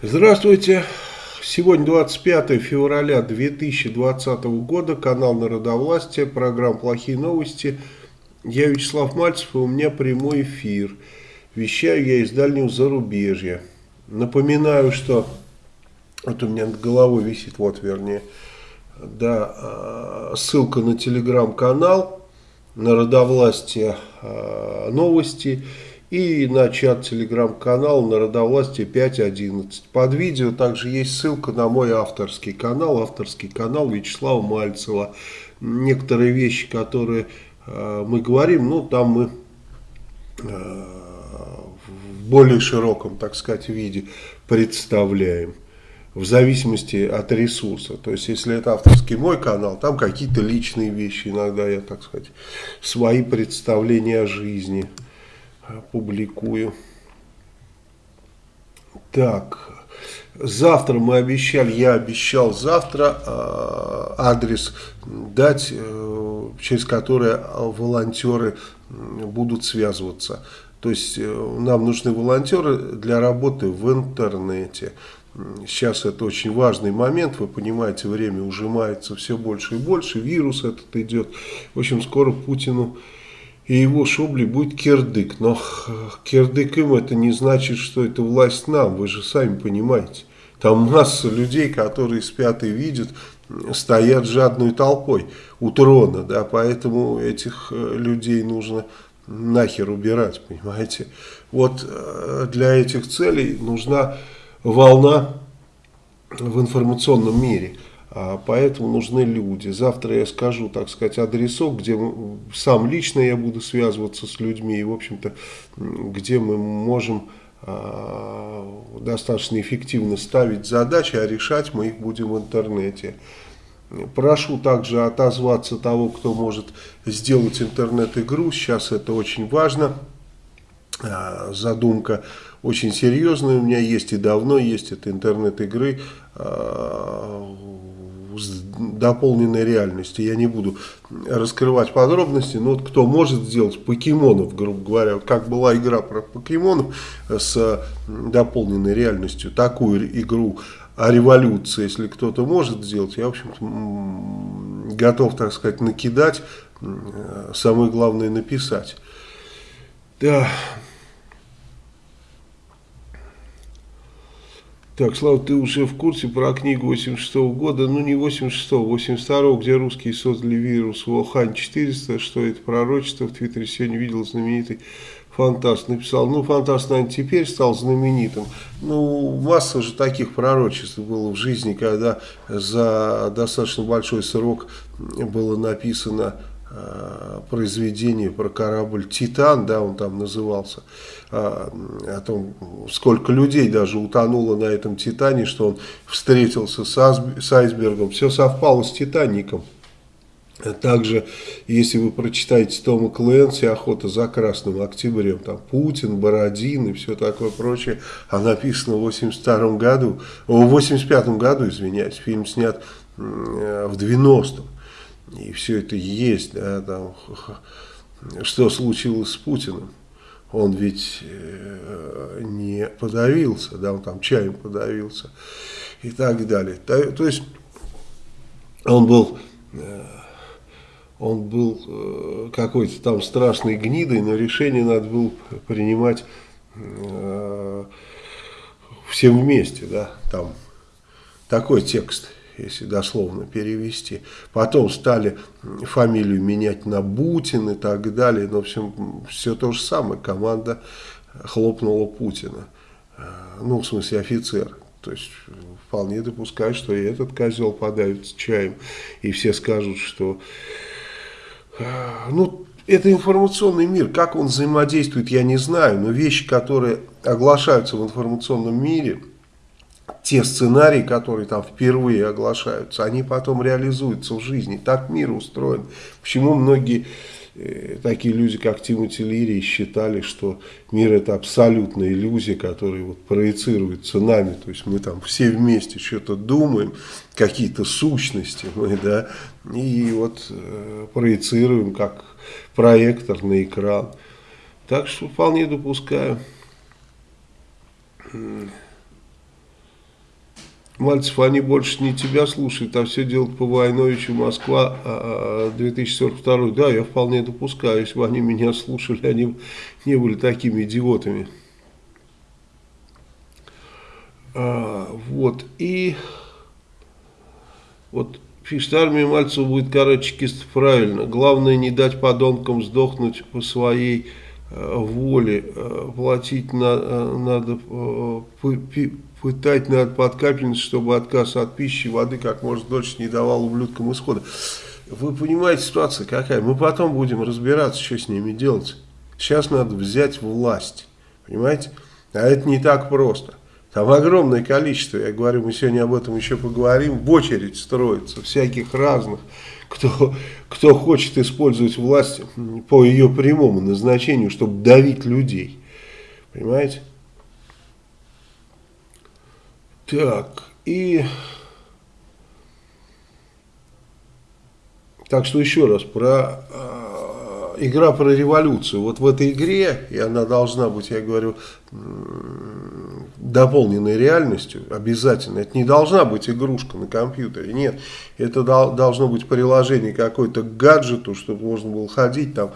Здравствуйте. Сегодня 25 февраля 2020 года, канал Народовластия, программа «Плохие новости». Я Вячеслав Мальцев, и у меня прямой эфир. Вещаю я из дальнего зарубежья. Напоминаю, что... Вот у меня над головой висит, вот вернее, да, а, ссылка на телеграм-канал Народовластия а, новости и на чат телеграм-канал Народовластие 5.11. Под видео также есть ссылка на мой авторский канал, авторский канал Вячеслава Мальцева. Некоторые вещи, которые э, мы говорим, ну там мы э, в более широком, так сказать, виде представляем в зависимости от ресурса. То есть, если это авторский мой канал, там какие-то личные вещи, иногда я, так сказать, свои представления о жизни публикую. Так, завтра мы обещали, я обещал завтра э, адрес дать, э, через который волонтеры будут связываться. То есть э, нам нужны волонтеры для работы в интернете. Сейчас это очень важный момент, вы понимаете, время ужимается все больше и больше, вирус этот идет. В общем, скоро Путину и его шубли будет кирдык. Но кирдык им это не значит, что это власть нам, вы же сами понимаете. Там масса людей, которые спят и видят, стоят жадной толпой у трона, да, поэтому этих э, людей нужно нахер убирать, понимаете. Вот э, для этих целей нужна волна в информационном мире – поэтому нужны люди. Завтра я скажу, так сказать, адресок, где сам лично я буду связываться с людьми. И, в общем-то, где мы можем а, достаточно эффективно ставить задачи, а решать мы их будем в интернете. Прошу также отозваться того, кто может сделать интернет-игру. Сейчас это очень важно. А, задумка очень серьезная у меня есть и давно есть. Это интернет-игры с дополненной реальностью. Я не буду раскрывать подробности, но вот кто может сделать покемонов, грубо говоря, как была игра про покемонов с дополненной реальностью, такую игру о революции, если кто-то может сделать, я, в общем-то, готов, так сказать, накидать, самое главное написать. Да. Так, Слава, ты уже в курсе про книгу 86 -го года, ну не 86-го, 82 где русские создали вирус Волхань 400, что это? Пророчество, в Твиттере сегодня видел знаменитый фантаст, написал, ну фантаст, наверное, теперь стал знаменитым, ну масса же таких пророчеств было в жизни, когда за достаточно большой срок было написано произведение про корабль «Титан», да, он там назывался, о, а, о том, сколько людей даже утонуло на этом «Титане», что он встретился с, айсбергом, все совпало с «Титаником». Также, если вы прочитаете Тома Клэнси «Охота за красным октябрем», там Путин, Бородин и все такое прочее, а написано в 82 году, в 85 году, извиняюсь, фильм снят в 90-м и все это есть, да, там, что случилось с Путиным. Он ведь э, не подавился, да, он там чаем подавился и так далее. То, то есть он был, э, он был э, какой-то там страшной гнидой, но решение надо было принимать всем вместе, да, там такой текст если дословно перевести. Потом стали фамилию менять на Бутин и так далее. Но все, все то же самое. Команда хлопнула Путина. Э, ну, в смысле офицер. То есть вполне допускаю, что и этот козел подавится чаем. И все скажут, что... Э, ну, это информационный мир. Как он взаимодействует, я не знаю. Но вещи, которые оглашаются в информационном мире те сценарии, которые там впервые оглашаются, они потом реализуются в жизни. Так мир устроен. Почему многие э, такие люди, как Тимоти Лири, считали, что мир это абсолютная иллюзия, которая вот проецируется нами. То есть мы там все вместе что-то думаем, какие-то сущности мы, да, и вот э, проецируем как проектор на экран. Так что вполне допускаю. Мальцев, они больше не тебя слушают, а все делают по Войновичу Москва 2042. А, да, я вполне допускаю, если бы они меня слушали, они не были такими идиотами. А, вот, и вот пишет, армия Мальцева будет чекистов правильно. Главное не дать подонкам сдохнуть по своей э, воле. Э, платить на, э, надо, пытать надо под капельницу, чтобы отказ от пищи, воды как можно дольше не давал ублюдкам исхода. Вы понимаете, ситуация какая? Мы потом будем разбираться, что с ними делать. Сейчас надо взять власть. Понимаете? А это не так просто. Там огромное количество, я говорю, мы сегодня об этом еще поговорим, в очередь строится, всяких разных, кто, кто хочет использовать власть по ее прямому назначению, чтобы давить людей. Понимаете? Так, и... Так что еще раз, про э, игра про революцию. Вот в этой игре, и она должна быть, я говорю, дополненной реальностью, обязательно. Это не должна быть игрушка на компьютере, нет. Это дол должно быть приложение какой-то гаджету, чтобы можно было ходить там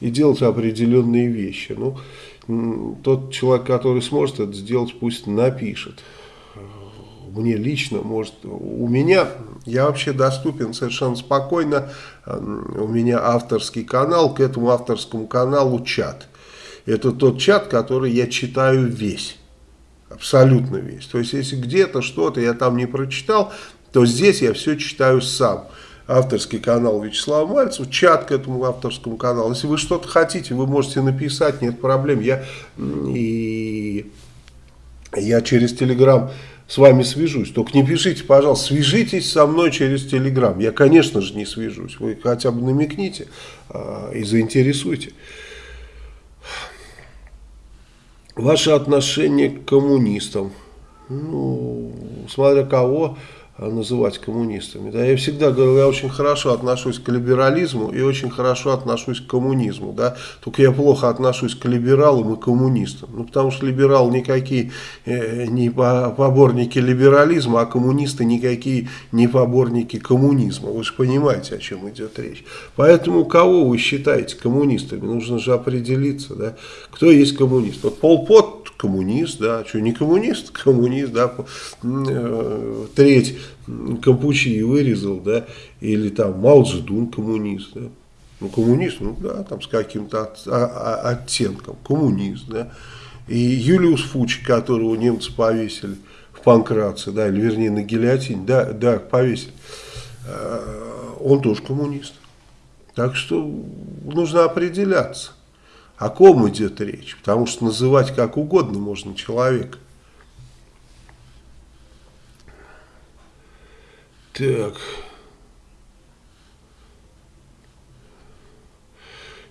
и делать определенные вещи. Ну, тот человек, который сможет это сделать, пусть напишет мне лично, может, у меня, я вообще доступен совершенно спокойно, у меня авторский канал, к этому авторскому каналу чат. Это тот чат, который я читаю весь, абсолютно весь. То есть, если где-то что-то я там не прочитал, то здесь я все читаю сам авторский канал Вячеслава Мальцева, чат к этому авторскому каналу. Если вы что-то хотите, вы можете написать, нет проблем. Я, и, я через Телеграм с вами свяжусь. Только не пишите, пожалуйста, свяжитесь со мной через Телеграм. Я, конечно же, не свяжусь. Вы хотя бы намекните а, и заинтересуйте. Ваше отношение к коммунистам. Ну, смотря кого называть коммунистами. Да, я всегда говорю, я очень хорошо отношусь к либерализму и очень хорошо отношусь к коммунизму. Да, только я плохо отношусь к либералам и коммунистам. Ну, потому что либералы никакие э, не поборники либерализма, а коммунисты никакие не поборники коммунизма. Вы же понимаете, о чем идет речь. Поэтому кого вы считаете коммунистами? Нужно же определиться, да, кто есть коммунист. Вот Пол Пот коммунист, да, что не коммунист, коммунист, да, э, треть Кампучи вырезал, да, или там Мао коммунист, да, ну коммунист, ну да, там с каким-то от, а, а, оттенком, коммунист, да, и Юлиус Фучи, которого немцы повесили в Панкратце, да, или вернее на гильотине, да, да, повесили, э, он тоже коммунист. Так что нужно определяться. О ком идет речь? Потому что называть как угодно можно человека. Так.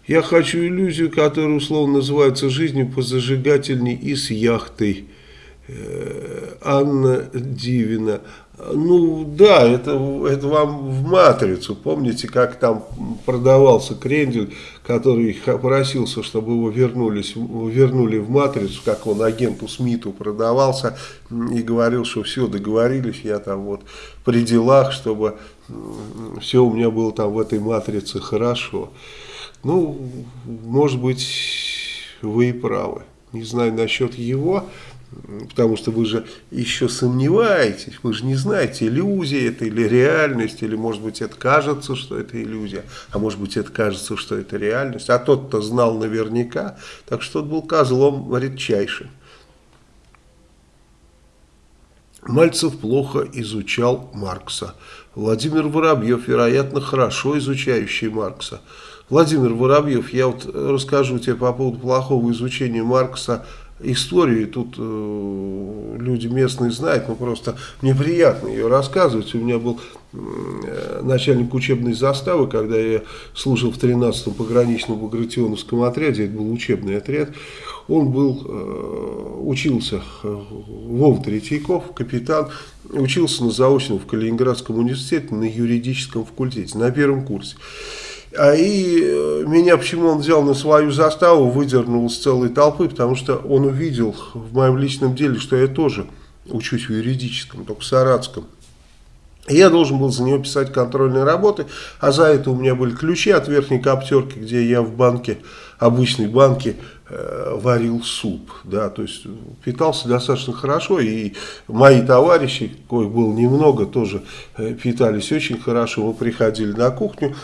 Я хочу иллюзию, которая условно называется жизнью по зажигательней и с яхтой. Э, Анна Дивина. Ну да, это, это вам в «Матрицу». Помните, как там продавался крендель, который просился, чтобы его вернулись, вернули в «Матрицу», как он агенту Смиту продавался и говорил, что все, договорились, я там вот при делах, чтобы все у меня было там в этой «Матрице» хорошо. Ну, может быть, вы и правы. Не знаю насчет его, Потому что вы же еще сомневаетесь, вы же не знаете, иллюзия это или реальность, или может быть это кажется, что это иллюзия, а может быть это кажется, что это реальность. А тот-то знал наверняка, так что тот был козлом редчайшим. Мальцев плохо изучал Маркса. Владимир Воробьев, вероятно, хорошо изучающий Маркса. Владимир Воробьев, я вот расскажу тебе по поводу плохого изучения Маркса историю, тут э, люди местные знают, но просто мне приятно ее рассказывать. У меня был э, начальник учебной заставы, когда я служил в 13-м пограничном багратионовском отряде, это был учебный отряд, он был, э, учился, э, Вов Третьяков, капитан, учился на заочном в Калининградском университете на юридическом факультете, на первом курсе. А и э, меня почему он взял на свою заставу, выдернул из целой толпы, потому что он увидел в моем личном деле, что я тоже учусь в юридическом, только в Саратском. Я должен был за него писать контрольные работы, а за это у меня были ключи от верхней коптерки, где я в банке, обычной банке, варил суп, да, то есть питался достаточно хорошо, и мои товарищи, коих было немного, тоже э, питались очень хорошо, мы приходили на кухню,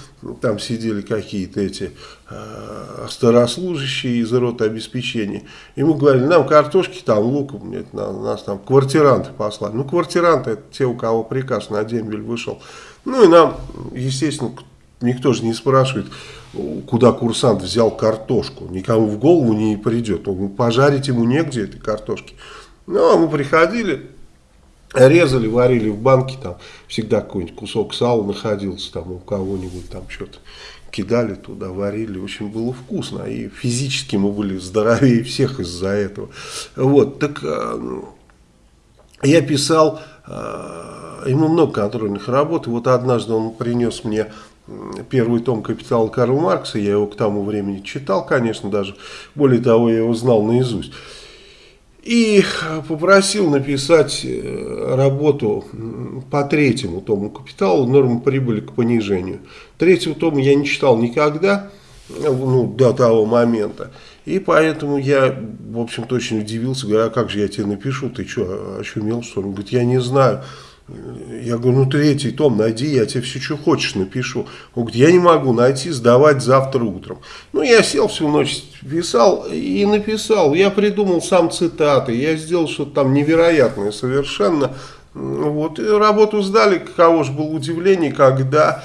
там сидели какие-то эти э, старослужащие из рота обеспечения, и мы говорили, нам картошки, там лук, нас там квартиранты послали, ну квартиранты это те, у кого приказ на дембель вышел, ну и нам, естественно, никто же не спрашивает, куда курсант взял картошку. Никому в голову не придет. Ну, пожарить ему негде этой картошки. Ну, а мы приходили, резали, варили в банке, там всегда какой-нибудь кусок сала находился там у кого-нибудь, там что-то кидали туда, варили, очень было вкусно, и физически мы были здоровее всех из-за этого. Вот, так э, я писал, э, ему много контрольных работ, и вот однажды он принес мне первый том «Капитала» Карла Маркса, я его к тому времени читал, конечно, даже, более того, я его знал наизусть. И попросил написать э, работу по третьему тому «Капиталу» нормы прибыли к понижению. Третьего тома я не читал никогда, ну, до того момента. И поэтому я, в общем-то, очень удивился, говорю, а как же я тебе напишу, ты что, очумел, что ли? Он говорит, я не знаю. Я говорю, ну третий том найди, я тебе все, что хочешь, напишу. Он говорит, я не могу найти, сдавать завтра утром. Ну, я сел всю ночь, писал и написал. Я придумал сам цитаты, я сделал что-то там невероятное совершенно. Вот, и работу сдали, каково же было удивление, когда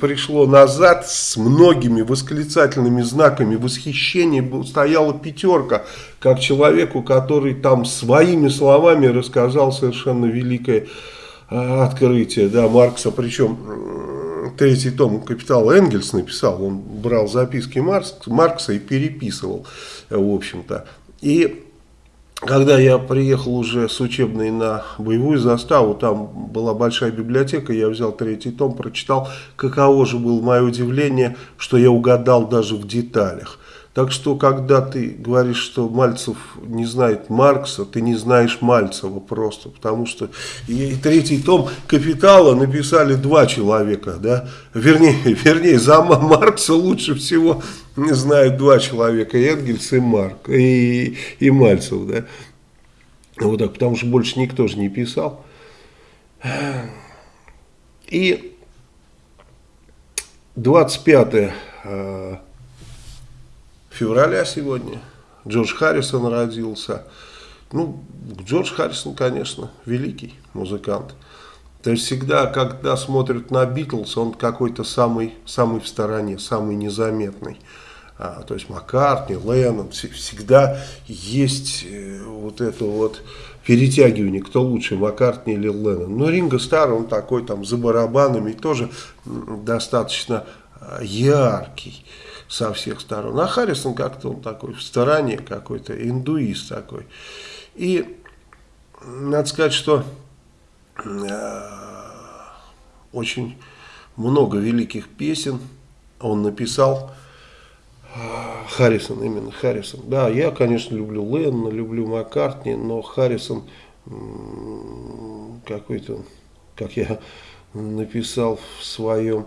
пришло назад с многими восклицательными знаками восхищения, стояла пятерка, как человеку, который там своими словами рассказал совершенно великое открытие да, Маркса, причем третий том «Капитал» Энгельс написал, он брал записки Маркс, Маркса и переписывал, в общем-то. И когда я приехал уже с учебной на боевую заставу, там была большая библиотека, я взял третий том, прочитал, каково же было мое удивление, что я угадал даже в деталях. Так что, когда ты говоришь, что Мальцев не знает Маркса, ты не знаешь Мальцева просто, потому что и, и третий том «Капитала» написали два человека, да, вернее, вернее, за Маркса лучше всего знают два человека, Энгельс и Марк, и, и Мальцев, да, вот так, потому что больше никто же не писал. И 25 февраля сегодня. Джордж Харрисон родился. Ну, Джордж Харрисон, конечно, великий музыкант. То есть всегда, когда смотрят на Битлз, он какой-то самый, самый в стороне, самый незаметный. А, то есть Маккартни, Леннон, всегда есть э, вот это вот перетягивание, кто лучше, Маккартни или Леннон. Но Ринго Стар, он такой там за барабанами, тоже достаточно а, яркий со всех сторон. А Харрисон как-то он такой в стороне какой-то, индуист такой. И надо сказать, что э, очень много великих песен он написал. Харрисон, именно Харрисон. Да, я, конечно, люблю Леннона, люблю Маккартни, но Харрисон какой-то, как я написал в своем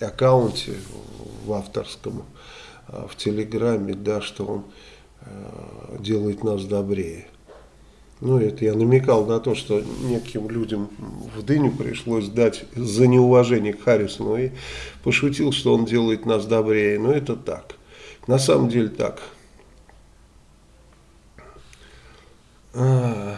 аккаунте в авторском, а, в Телеграме, да, что он а, делает нас добрее. Ну, это я намекал на то, что неким людям в дыню пришлось дать за неуважение к Харрисону и пошутил, что он делает нас добрее. Но это так. На самом деле так. А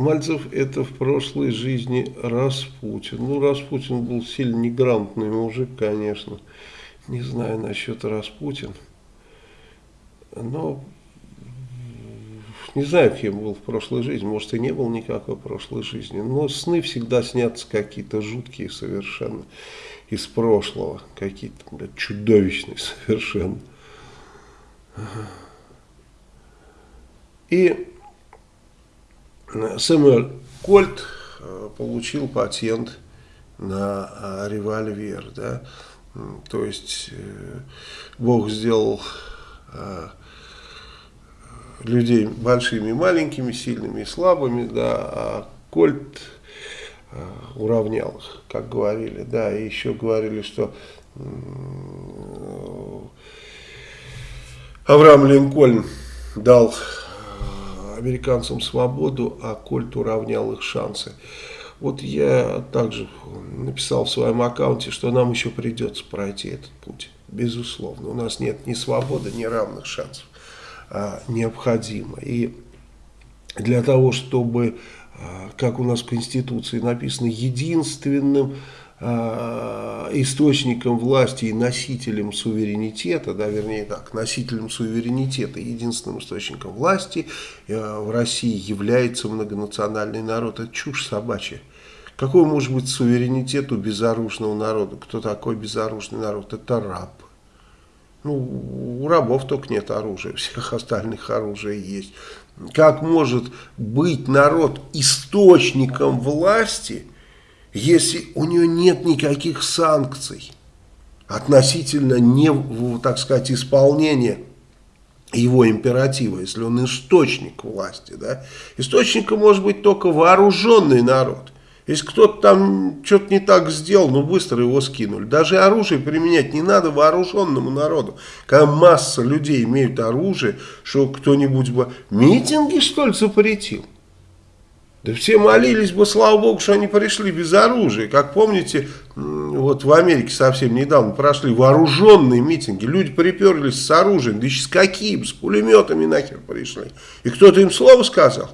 Мальцев это в прошлой жизни Распутин. Ну, Распутин был сильно неграмотный мужик, конечно. Не знаю насчет Распутин. Но не знаю, кем был в прошлой жизни. Может, и не был никакой прошлой жизни. Но сны всегда снятся какие-то жуткие совершенно из прошлого. Какие-то чудовищные совершенно. И Сэмюэль Кольт э, получил патент на э, револьвер, да, то есть э, Бог сделал людей большими, маленькими, сильными и слабыми, да, а Кольт уравнял их, как говорили, да, и еще говорили, что Авраам Линкольн дал американцам свободу, а Кольт уравнял их шансы. Вот я также написал в своем аккаунте, что нам еще придется пройти этот путь, безусловно. У нас нет ни свободы, ни равных шансов а, необходимо. И для того, чтобы, а, как у нас в Конституции написано, единственным источником власти и носителем суверенитета, да, вернее так, носителем суверенитета, единственным источником власти а, в России является многонациональный народ. Это чушь собачья. Какой может быть суверенитет у безоружного народа? Кто такой безоружный народ? Это раб. Ну, у рабов только нет оружия, всех остальных оружия есть. Как может быть народ источником власти, если у него нет никаких санкций относительно, не, так сказать, исполнения его императива, если он источник власти. Да? Источником может быть только вооруженный народ – если кто-то там что-то не так сделал, ну быстро его скинули. Даже оружие применять не надо вооруженному народу. Когда масса людей имеют оружие, что кто-нибудь бы митинги что ли запретил? Да все молились бы, слава богу, что они пришли без оружия. Как помните, вот в Америке совсем недавно прошли вооруженные митинги. Люди приперлись с оружием, да еще с каким, с пулеметами нахер пришли. И кто-то им слово сказал?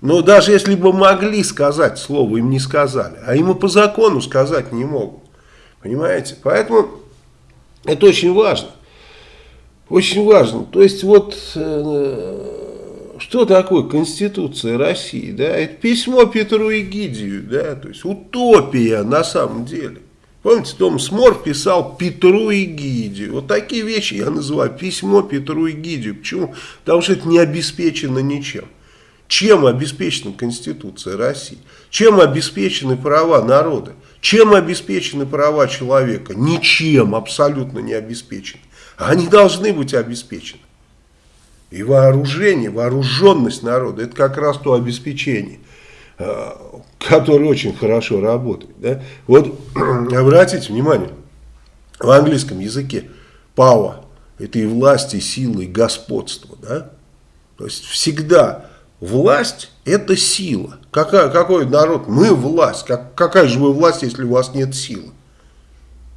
Но даже если бы могли сказать слово, им не сказали. А им и по закону сказать не могут. Понимаете? Поэтому это очень важно. Очень важно. То есть вот э, что такое Конституция России? Да? Это письмо Петру Эгидию. Да? То есть утопия на самом деле. Помните, Том Смор писал Петру Эгидию. Вот такие вещи я называю письмо Петру Эгидию. Почему? Потому что это не обеспечено ничем. Чем обеспечена Конституция России? Чем обеспечены права народа? Чем обеспечены права человека? Ничем абсолютно не обеспечены. Они должны быть обеспечены. И вооружение, вооруженность народа, это как раз то обеспечение, э, которое очень хорошо работает. Да? Вот обратите внимание, в английском языке power – это и власть, и сила, и господство. Да? То есть всегда Власть – это сила. Какая, какой народ? Мы власть. Как, какая же вы власть, если у вас нет силы?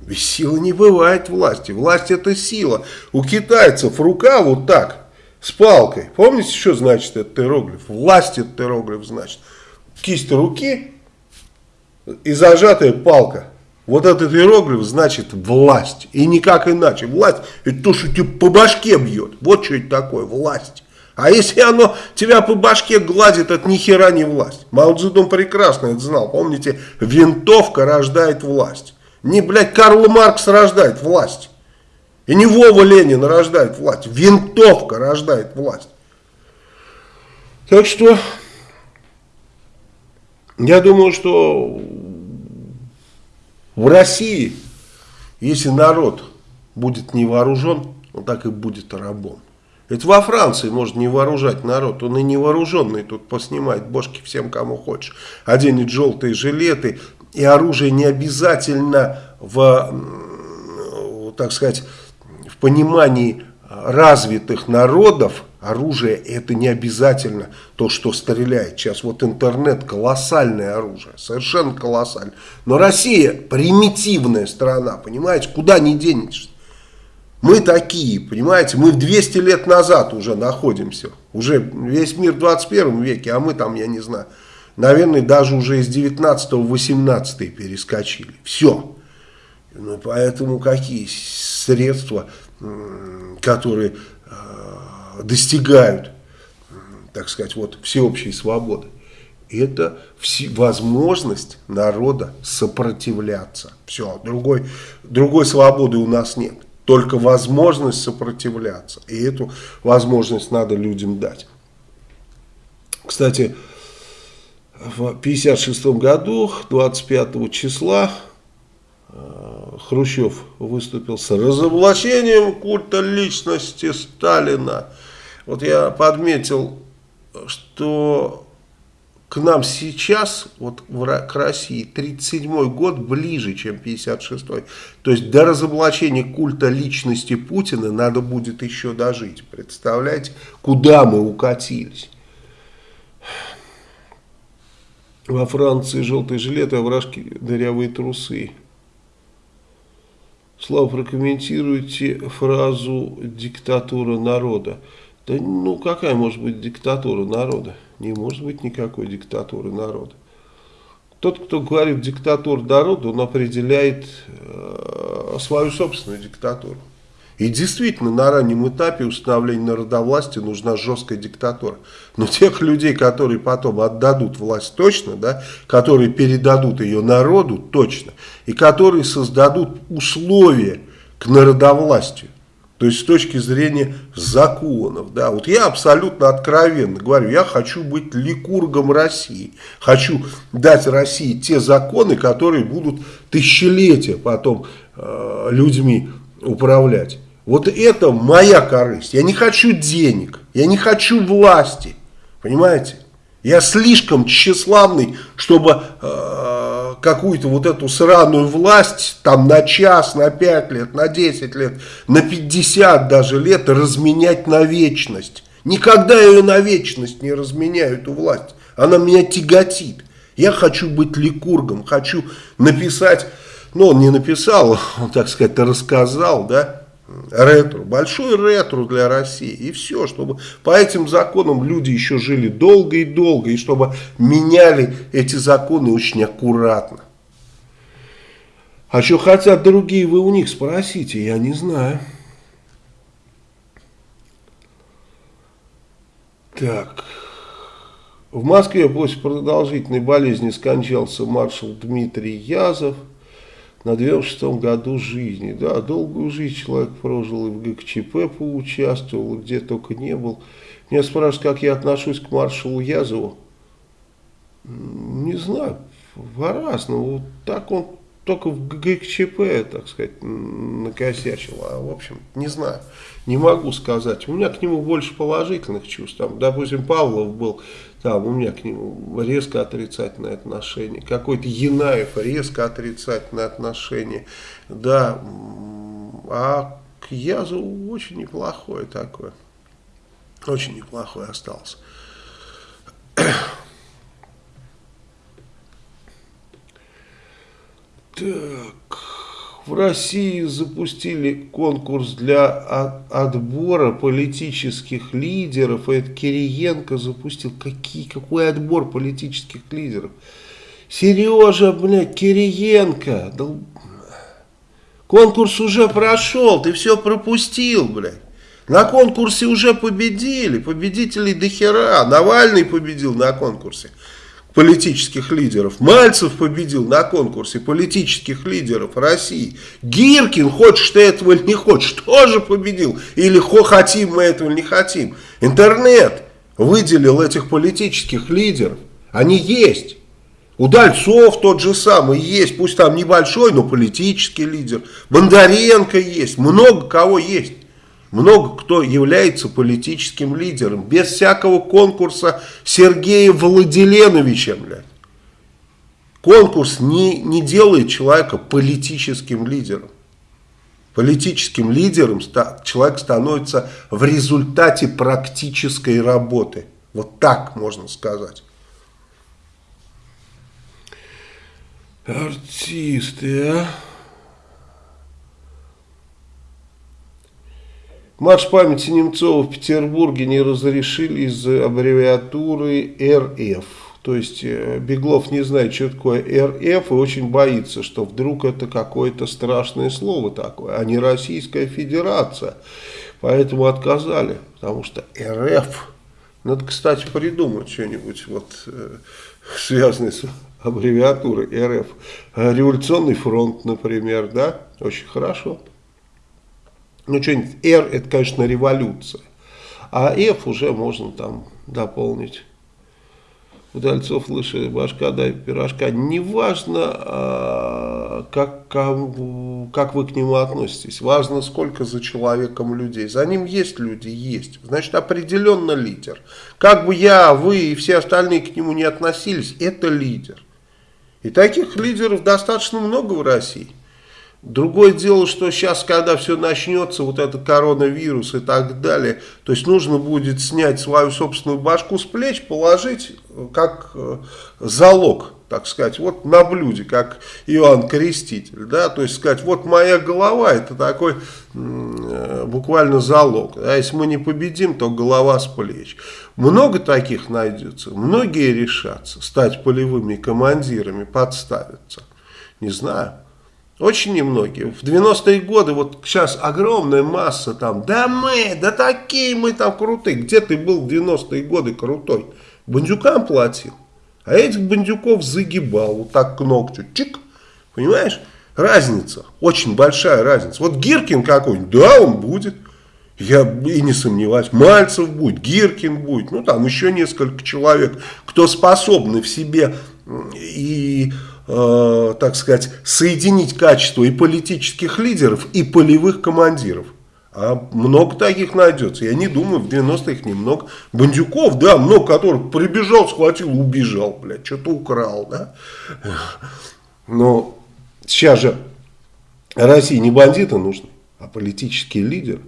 Без силы не бывает власти. Власть – это сила. У китайцев рука вот так, с палкой. Помните, что значит этот иероглиф? Власть этот иероглиф значит. Кисть руки и зажатая палка. Вот этот иероглиф значит власть. И никак иначе. Власть – это то, что тебе по башке бьет. Вот что это такое, власть. А если оно тебя по башке гладит, это ни хера не власть. Мао прекрасно это знал. Помните, винтовка рождает власть. Не, блядь, Карл Маркс рождает власть. И не Вова Ленин рождает власть. Винтовка рождает власть. Так что, я думаю, что в России, если народ будет не вооружен, он так и будет рабом. Это во Франции можно не вооружать народ, он и не вооруженный тут поснимает бошки всем, кому хочешь. Оденет желтые жилеты, и оружие не обязательно в, так сказать, понимании развитых народов, оружие это не обязательно то, что стреляет. Сейчас вот интернет колоссальное оружие, совершенно колоссальное. Но Россия примитивная страна, понимаете, куда не денешься. Мы такие, понимаете, мы 200 лет назад уже находимся. Уже весь мир в 21 веке, а мы там, я не знаю, наверное, даже уже из 19 в 18 перескочили. Все. Ну, поэтому какие средства, которые э, достигают, так сказать, вот всеобщей свободы? Это возможность народа сопротивляться. Все, другой, другой свободы у нас нет только возможность сопротивляться. И эту возможность надо людям дать. Кстати, в 1956 году, 25 числа, э, Хрущев выступил с разоблачением культа личности Сталина. Вот я подметил, что к нам сейчас, вот к России, 37 год ближе, чем 56 -й. То есть до разоблачения культа личности Путина надо будет еще дожить. Представляете, куда мы укатились. Во Франции желтые жилеты, а вражки дырявые трусы. Слава, прокомментируйте фразу «диктатура народа». Да ну какая может быть диктатура народа? Не может быть никакой диктатуры народа. Тот, кто говорит диктатура народа, он определяет э, свою собственную диктатуру. И действительно, на раннем этапе установления народовластия нужна жесткая диктатура. Но тех людей, которые потом отдадут власть точно, да, которые передадут ее народу точно, и которые создадут условия к народовластию, то есть с точки зрения законов. Да, вот я абсолютно откровенно говорю, я хочу быть ликургом России. Хочу дать России те законы, которые будут тысячелетия потом э, людьми управлять. Вот это моя корысть. Я не хочу денег, я не хочу власти. Понимаете? Я слишком тщеславный, чтобы э, какую-то вот эту сраную власть там на час, на пять лет, на 10 лет, на 50 даже лет разменять на вечность. Никогда я ее на вечность не разменяю, эту власть. Она меня тяготит. Я хочу быть ликургом, хочу написать, ну он не написал, он, так сказать, рассказал, да, ретро, большой ретро для России. И все, чтобы по этим законам люди еще жили долго и долго, и чтобы меняли эти законы очень аккуратно. А что хотят другие, вы у них спросите, я не знаю. Так. В Москве после продолжительной болезни скончался маршал Дмитрий Язов на 96 году жизни. Да, долгую жизнь человек прожил и в ГКЧП поучаствовал, и где только не был. Меня спрашивают, как я отношусь к маршалу Язову. Не знаю, по-разному. Вот так он только в ГКЧП, так сказать, накосячил. А, в общем, не знаю, не могу сказать. У меня к нему больше положительных чувств. Там, допустим, Павлов был, там у меня к нему резко отрицательное отношение. Какой-то Янаев резко отрицательное отношение. Да, а к Язу очень неплохое такое. Очень неплохой остался. Так, в России запустили конкурс для отбора политических лидеров. Это Кириенко запустил. Какие, какой отбор политических лидеров? Сережа, блядь, Кириенко. Да... Конкурс уже прошел, ты все пропустил, блядь. На конкурсе уже победили, победителей до хера. Навальный победил на конкурсе политических лидеров. Мальцев победил на конкурсе политических лидеров России. Гиркин, хочешь ты этого или не хочешь, тоже победил. Или хо хотим мы этого или не хотим. Интернет выделил этих политических лидеров. Они есть. Удальцов тот же самый есть, пусть там небольшой, но политический лидер. Бондаренко есть, много кого есть много кто является политическим лидером. Без всякого конкурса Сергея Владиленовича, блядь. Конкурс не, не делает человека политическим лидером. Политическим лидером человек становится в результате практической работы. Вот так можно сказать. Артисты, а? Марш памяти Немцова в Петербурге не разрешили из-за аббревиатуры РФ. То есть э, Беглов не знает, что такое РФ и очень боится, что вдруг это какое-то страшное слово такое, а не Российская Федерация. Поэтому отказали, потому что РФ. Надо, кстати, придумать что-нибудь вот, э, связанное с аббревиатурой РФ. Революционный фронт, например, да, очень хорошо. Ну, что-нибудь R это, конечно, революция. А F уже можно там дополнить. Удальцов лыжи, башка, да, пирожка. Неважно, а, как, как вы к нему относитесь. Важно, сколько за человеком людей. За ним есть люди, есть. Значит, определенно лидер. Как бы я, вы и все остальные к нему не относились, это лидер. И таких лидеров достаточно много в России. Другое дело, что сейчас, когда все начнется, вот этот коронавирус и так далее, то есть нужно будет снять свою собственную башку с плеч, положить как э, залог, так сказать, вот на блюде, как Иоанн Креститель, да, то есть сказать, вот моя голова, это такой э, буквально залог, а если мы не победим, то голова с плеч. Много таких найдется, многие решатся стать полевыми командирами, подставиться, не знаю. Очень немногие. В 90-е годы, вот сейчас огромная масса там, да мы, да такие мы там крутые. Где ты был в 90-е годы крутой? Бандюкам платил. А этих бандюков загибал, вот так к ногтю, чик, понимаешь? Разница, очень большая разница. Вот Гиркин какой-нибудь, да, он будет. Я и не сомневаюсь, Мальцев будет, Гиркин будет, ну там еще несколько человек, кто способны в себе и э, так сказать, соединить качество и политических лидеров, и полевых командиров. А много таких найдется. Я не думаю, в 90-х немного. Бандюков, да, много которых прибежал, схватил, убежал, блядь, что-то украл, да. Но сейчас же России не бандиты нужны, а политические лидеры.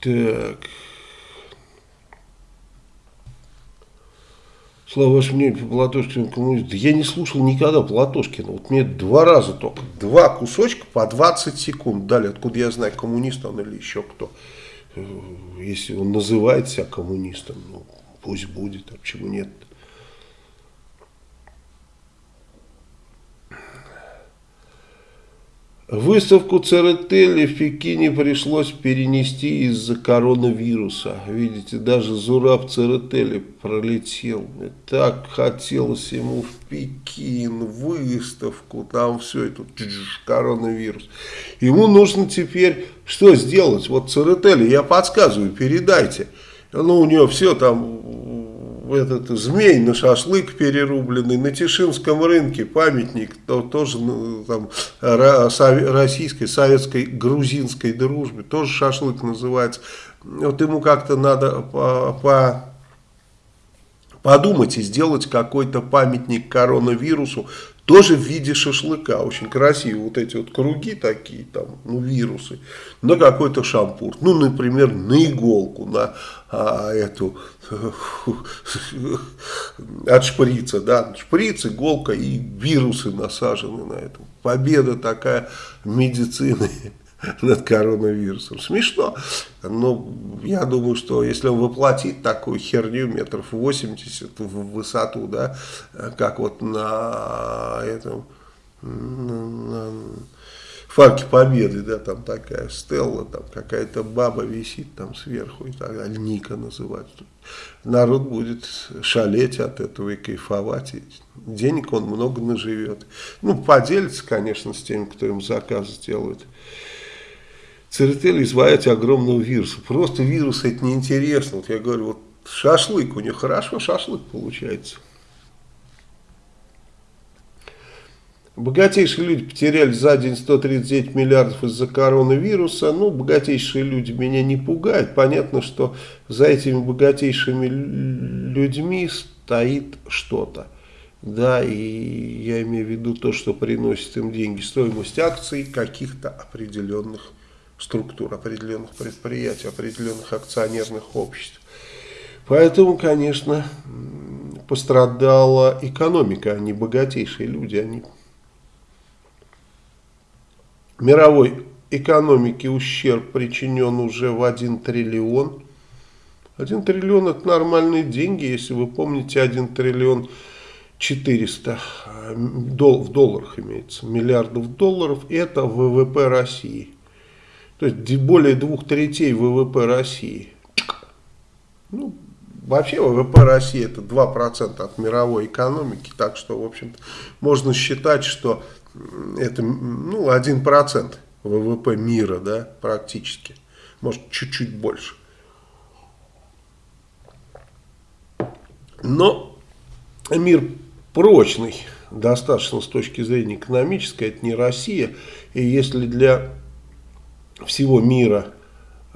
Так... Слава ваше мнение по Платошкину коммунисту. Я не слушал никогда Платошкина. Вот мне два раза только, два кусочка по 20 секунд дали. Откуда я знаю, коммунист он или еще кто. Э, если он называет себя коммунистом, ну пусть будет, а почему нет. Выставку Церетели в Пекине пришлось перенести из-за коронавируса. Видите, даже Зураб Церетели пролетел. И так хотелось ему в Пекин, выставку, там все это, коронавирус. Ему нужно теперь что сделать? Вот Церетели, я подсказываю, передайте. Ну, у него все там этот змей на шашлык перерубленный, на Тишинском рынке памятник, то, тоже ну, там, российской, советской, грузинской дружбе, тоже шашлык называется. Вот ему как-то надо по, по подумать и сделать какой-то памятник коронавирусу, тоже в виде шашлыка, очень красиво, вот эти вот круги такие, там, ну, вирусы, на какой-то шампур, ну, например, на иголку, на а, эту, от шприца, да, шприц, иголка и вирусы насажены на это. Победа такая медицины над коронавирусом. Смешно, но я думаю, что если он воплотит такую херню метров 80 в высоту, да, как вот на этом, на, Фарке Победы, да, там такая стелла, там какая-то баба висит там сверху и так далее, Ника называется. Народ будет шалеть от этого и кайфовать, и денег он много наживет. Ну, поделится, конечно, с теми, кто им заказ сделает. Церетель избавить огромного вируса. Просто вирус это неинтересно. Вот я говорю, вот шашлык у них хорошо, шашлык получается. Богатейшие люди потеряли за день 139 миллиардов из-за коронавируса. Ну, богатейшие люди меня не пугают. Понятно, что за этими богатейшими людьми стоит что-то. Да, и я имею в виду то, что приносит им деньги, стоимость акций каких-то определенных структур, определенных предприятий, определенных акционерных обществ. Поэтому, конечно, пострадала экономика, а не богатейшие люди, они мировой экономике ущерб причинен уже в 1 триллион. 1 триллион это нормальные деньги, если вы помните, 1 триллион 400 дол, в долларах имеется, миллиардов долларов, это ВВП России. То есть более двух третей ВВП России. Ну, вообще ВВП России это 2% от мировой экономики, так что, в общем-то, можно считать, что это ну, 1% ВВП мира, да, практически. Может, чуть-чуть больше. Но мир прочный достаточно с точки зрения экономической, это не Россия. И если для всего мира,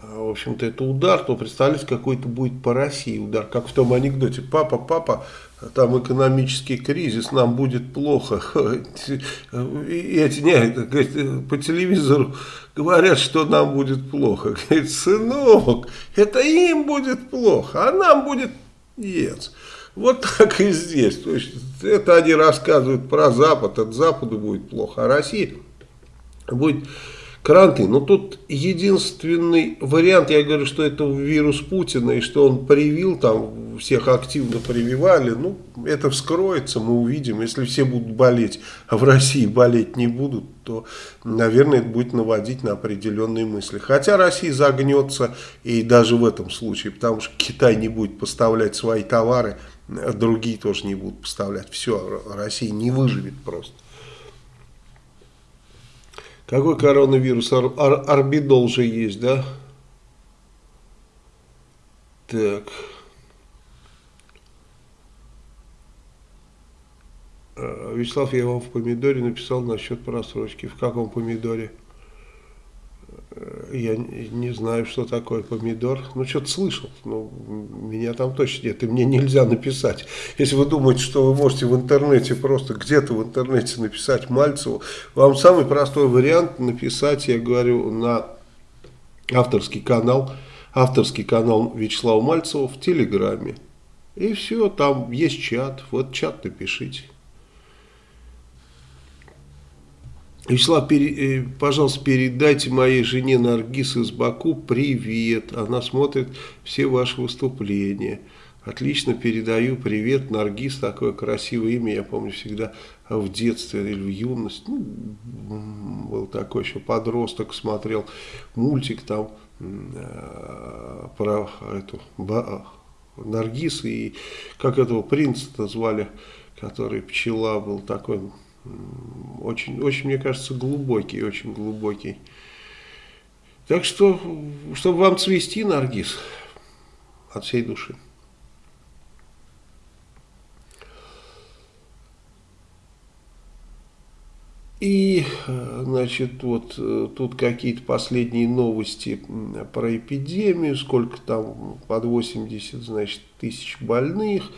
в общем-то, это удар, то представляете, какой это будет по России удар. Как в том анекдоте, папа, папа, там экономический кризис, нам будет плохо. И эти, не, по телевизору говорят, что нам будет плохо. Говорит, сынок, это им будет плохо, а нам будет нет. Вот так и здесь. То есть, это они рассказывают про Запад, от Запада будет плохо, а Россия будет карантин. Но тут единственный вариант, я говорю, что это вирус Путина, и что он привил, там всех активно прививали, ну, это вскроется, мы увидим. Если все будут болеть, а в России болеть не будут, то, наверное, это будет наводить на определенные мысли. Хотя Россия загнется и даже в этом случае, потому что Китай не будет поставлять свои товары, другие тоже не будут поставлять. Все, Россия не выживет просто. Какой коронавирус? Ар ар орбидол же есть, да? Так. А, Вячеслав, я вам в помидоре написал насчет просрочки. В каком помидоре? Я не знаю, что такое помидор. Ну, что-то слышал. Но меня там точно нет. И мне нельзя написать. Если вы думаете, что вы можете в интернете просто где-то в интернете написать Мальцеву, вам самый простой вариант написать, я говорю, на авторский канал, авторский канал Вячеслава Мальцева в Телеграме. И все, там есть чат. Вот чат напишите. Вячеслав, пере, э, пожалуйста, передайте моей жене Наргиз из Баку привет. Она смотрит все ваши выступления. Отлично передаю привет, Наргиз, такое красивое имя, я помню всегда в детстве или в юности, ну, был такой еще подросток, смотрел мультик там э, про эту ба, Наргиз и как этого принца-то звали, который пчела был такой, очень, очень, мне кажется, глубокий, очень глубокий. Так что, чтобы вам цвести, Наргиз, от всей души. И, значит, вот тут какие-то последние новости про эпидемию, сколько там, под 80, значит, тысяч больных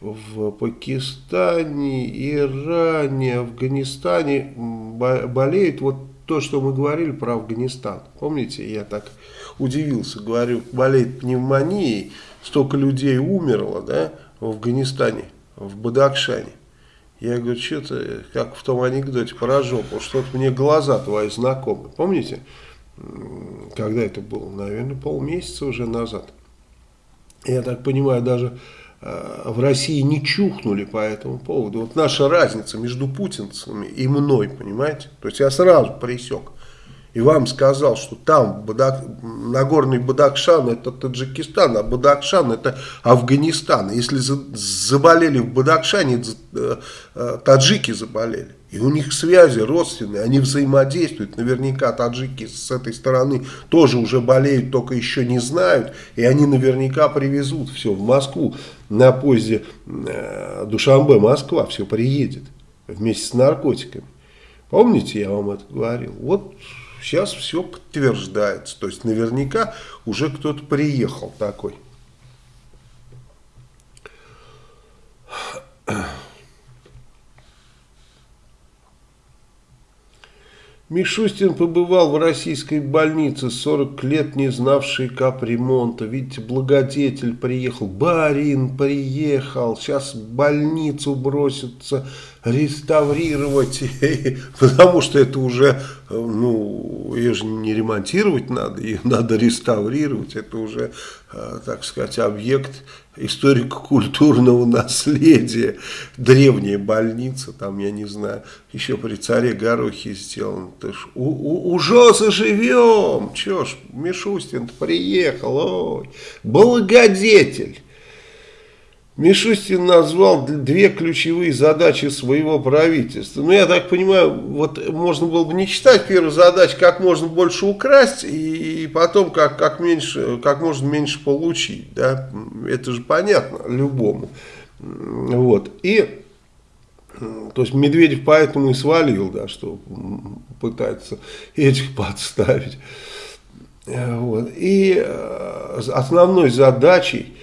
в Пакистане, Иране, Афганистане болеют. Вот то, что мы говорили про Афганистан. Помните, я так удивился, говорю, болеет пневмонией, столько людей умерло, да, в Афганистане, в Бадакшане. Я говорю, что-то, как в том анекдоте про жопу, что-то мне глаза твои знакомы. Помните, когда это было? Наверное, полмесяца уже назад. Я так понимаю, даже в России не чухнули по этому поводу. Вот наша разница между путинцами и мной, понимаете? То есть я сразу пресек. И вам сказал, что там Бадак, Нагорный Бадакшан это Таджикистан, а Бадакшан это Афганистан. Если заболели в Бадакшане, э, э, таджики заболели. И у них связи родственные, они взаимодействуют. Наверняка таджики с этой стороны тоже уже болеют, только еще не знают. И они наверняка привезут все в Москву на поезде э, Душамбе, Москва, все приедет вместе с наркотиками. Помните, я вам это говорил? Вот сейчас все подтверждается. То есть наверняка уже кто-то приехал такой. Мишустин побывал в российской больнице, 40 лет не знавший капремонта. Видите, благодетель приехал, барин приехал, сейчас больницу бросится реставрировать, потому что это уже, ну, ее же не ремонтировать надо, ее надо реставрировать, это уже, э, так сказать, объект историко-культурного наследия. Древняя больница, там, я не знаю, еще при царе Горохе сделан. У, у, уже заживем, че ж, Мишустин приехал, ой, благодетель. Мишустин назвал две ключевые задачи своего правительства. Ну, я так понимаю, вот можно было бы не читать первую задачу, как можно больше украсть, и потом как, как, меньше, как можно меньше получить. Да? Это же понятно любому. Вот. И, то есть Медведев поэтому и свалил, да, что пытается этих подставить. Вот. И э, основной задачей э,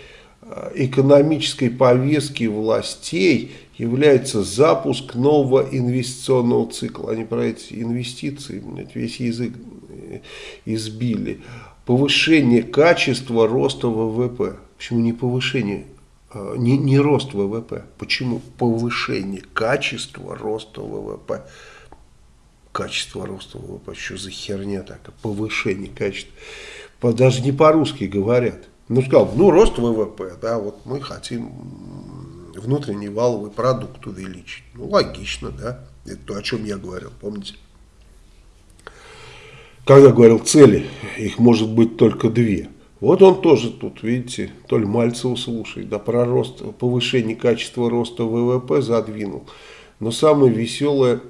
экономической повестки властей является запуск нового инвестиционного цикла. Они про эти инвестиции весь язык э, избили. Повышение качества роста ВВП. Почему не повышение, не, не рост ВВП? Почему повышение качества роста ВВП? качество роста ВВП. Что за херня такая? Повышение качества. Даже не по-русски говорят. Ну, сказал, ну, рост ВВП, да, вот мы хотим внутренний валовый продукт увеличить. Ну, логично, да. Это то, о чем я говорил, помните? Когда говорил цели, их может быть только две. Вот он тоже тут, видите, то ли Мальцева слушает, да, про рост, повышение качества роста ВВП задвинул. Но самое веселое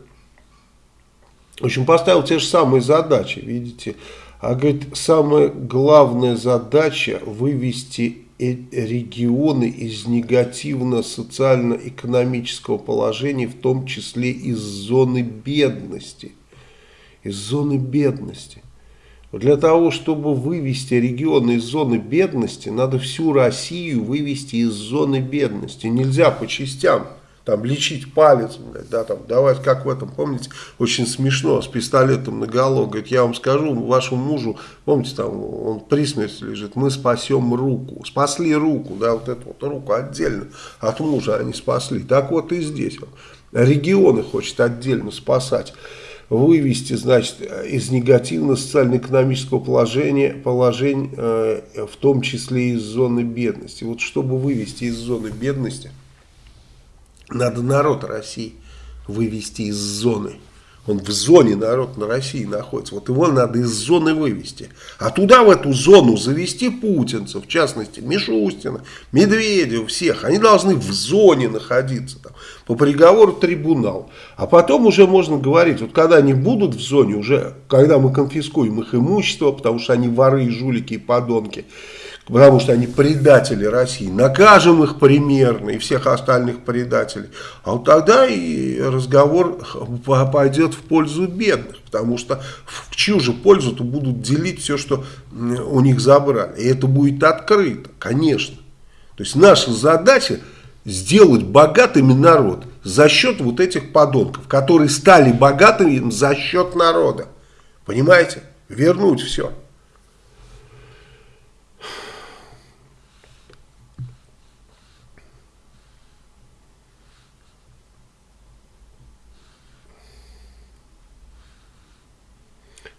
в общем, поставил те же самые задачи, видите. А говорит, самая главная задача вывести э, регионы из негативно-социально-экономического положения, в том числе из зоны бедности. Из зоны бедности. Для того, чтобы вывести регионы из зоны бедности, надо всю Россию вывести из зоны бедности. Нельзя по частям там лечить палец, блядь, да, там, давать, как в этом, помните, очень смешно, с пистолетом на голову, говорит, я вам скажу, вашему мужу, помните, там, он при смерти лежит, мы спасем руку, спасли руку, да, вот эту вот руку отдельно от мужа они спасли, так вот и здесь, он, регионы хочет отдельно спасать, вывести, значит, из негативно-социально-экономического положения, положения, э, в том числе из зоны бедности, вот чтобы вывести из зоны бедности, надо народ России вывести из зоны. Он в зоне народ на России находится. Вот его надо из зоны вывести. А туда, в эту зону, завести путинцев, в частности, Мишустина, Медведев, всех. Они должны в зоне находиться. Там, по приговору трибунал. А потом уже можно говорить, вот когда они будут в зоне, уже когда мы конфискуем их имущество, потому что они воры, жулики и подонки, потому что они предатели России, накажем их примерно и всех остальных предателей, а вот тогда и разговор пойдет в пользу бедных, потому что в чью же пользу-то будут делить все, что у них забрали, и это будет открыто, конечно. То есть наша задача сделать богатыми народ за счет вот этих подонков, которые стали богатыми за счет народа. Понимаете? Вернуть все.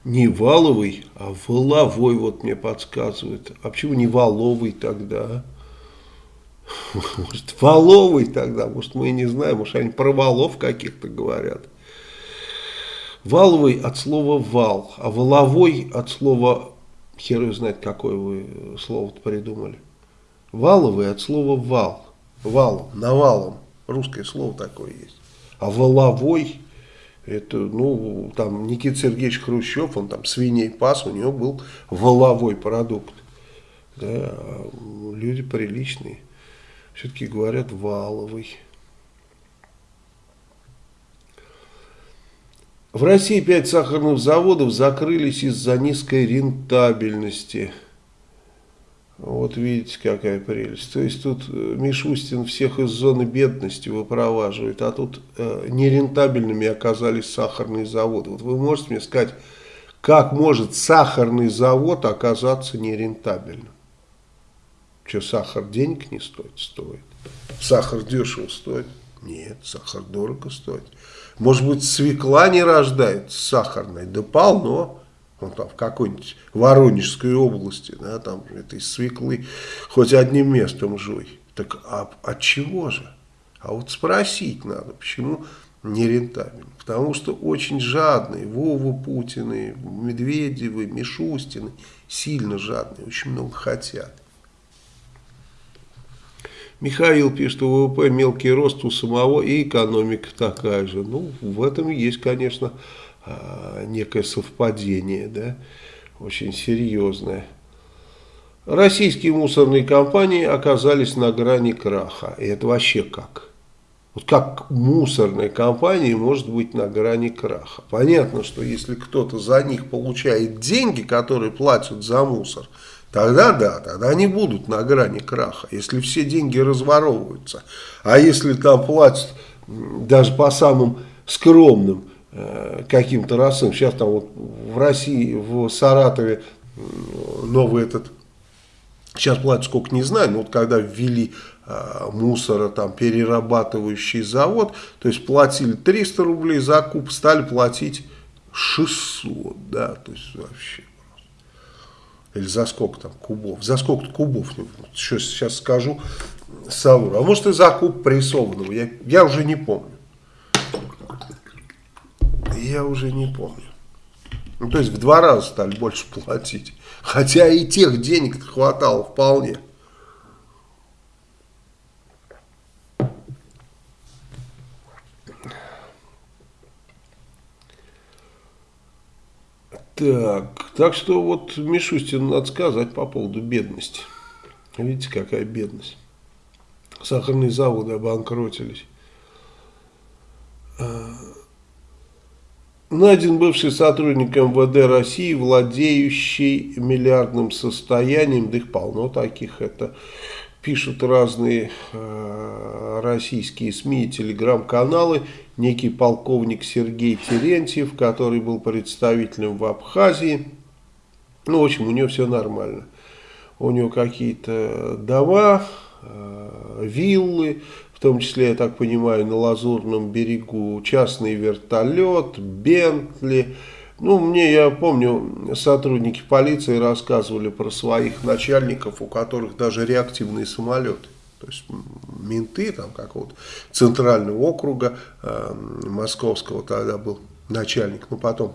Не валовый, а воловой, вот мне подсказывают. А почему не валовый тогда? Может, валовый тогда, может, мы и не знаем, может, они про валов каких-то говорят. Валовый от слова вал, а воловой от слова, хер знает, какое вы слово придумали. Валовый от слова вал, вал, навалом, русское слово такое есть. А воловой это, ну, там Никита Сергеевич Хрущев, он там свиней пас, у него был воловой продукт. Да, люди приличные. Все-таки говорят валовый. В России пять сахарных заводов закрылись из-за низкой рентабельности. Вот видите, какая прелесть. То есть тут э, Мишустин всех из зоны бедности выпроваживает, а тут э, нерентабельными оказались сахарные заводы. Вот вы можете мне сказать, как может сахарный завод оказаться нерентабельным? Что, сахар денег не стоит? Стоит. Сахар дешево стоит? Нет, сахар дорого стоит. Может быть, свекла не рождается сахарной? Да полно ну, там, в какой-нибудь Воронежской области, да, там этой свеклы, хоть одним местом жуй. Так а от чего же? А вот спросить надо, почему нерентабельно. Потому что очень жадные, Вова Путины, Медведевы, Мишустины, сильно жадные, очень много хотят. Михаил пишет, что ВВП мелкий рост у самого и экономика такая же. Ну, в этом есть, конечно, некое совпадение, да, очень серьезное. Российские мусорные компании оказались на грани краха. И это вообще как? Вот как мусорная компания может быть на грани краха? Понятно, что если кто-то за них получает деньги, которые платят за мусор, тогда да, тогда они будут на грани краха, если все деньги разворовываются. А если там платят даже по самым скромным э, каким-то расам, сейчас там вот в России, в Саратове новый этот Сейчас платят сколько не знаю, но вот когда ввели э, мусора, там, перерабатывающий завод, то есть платили 300 рублей за куб, стали платить 600, да, то есть вообще. Или за сколько там кубов, за сколько кубов, сейчас, сейчас скажу, Саура, а может и за куб прессованного, я, я уже не помню. Я уже не помню. Ну, то есть в два раза стали больше платить. Хотя и тех денег хватало вполне. Так, так что вот Мишустину надо сказать по поводу бедности. Видите, какая бедность. Сахарные заводы обанкротились. Найден бывший сотрудник МВД России, владеющий миллиардным состоянием, да их полно таких, это пишут разные э, российские СМИ и телеграм-каналы, некий полковник Сергей Терентьев, который был представителем в Абхазии, ну, в общем, у него все нормально, у него какие-то дома, э, виллы, том числе, я так понимаю, на Лазурном берегу частный вертолет, Бентли. Ну, мне, я помню, сотрудники полиции рассказывали про своих начальников, у которых даже реактивные самолеты. То есть менты там какого-то центрального округа э, московского тогда был начальник, но потом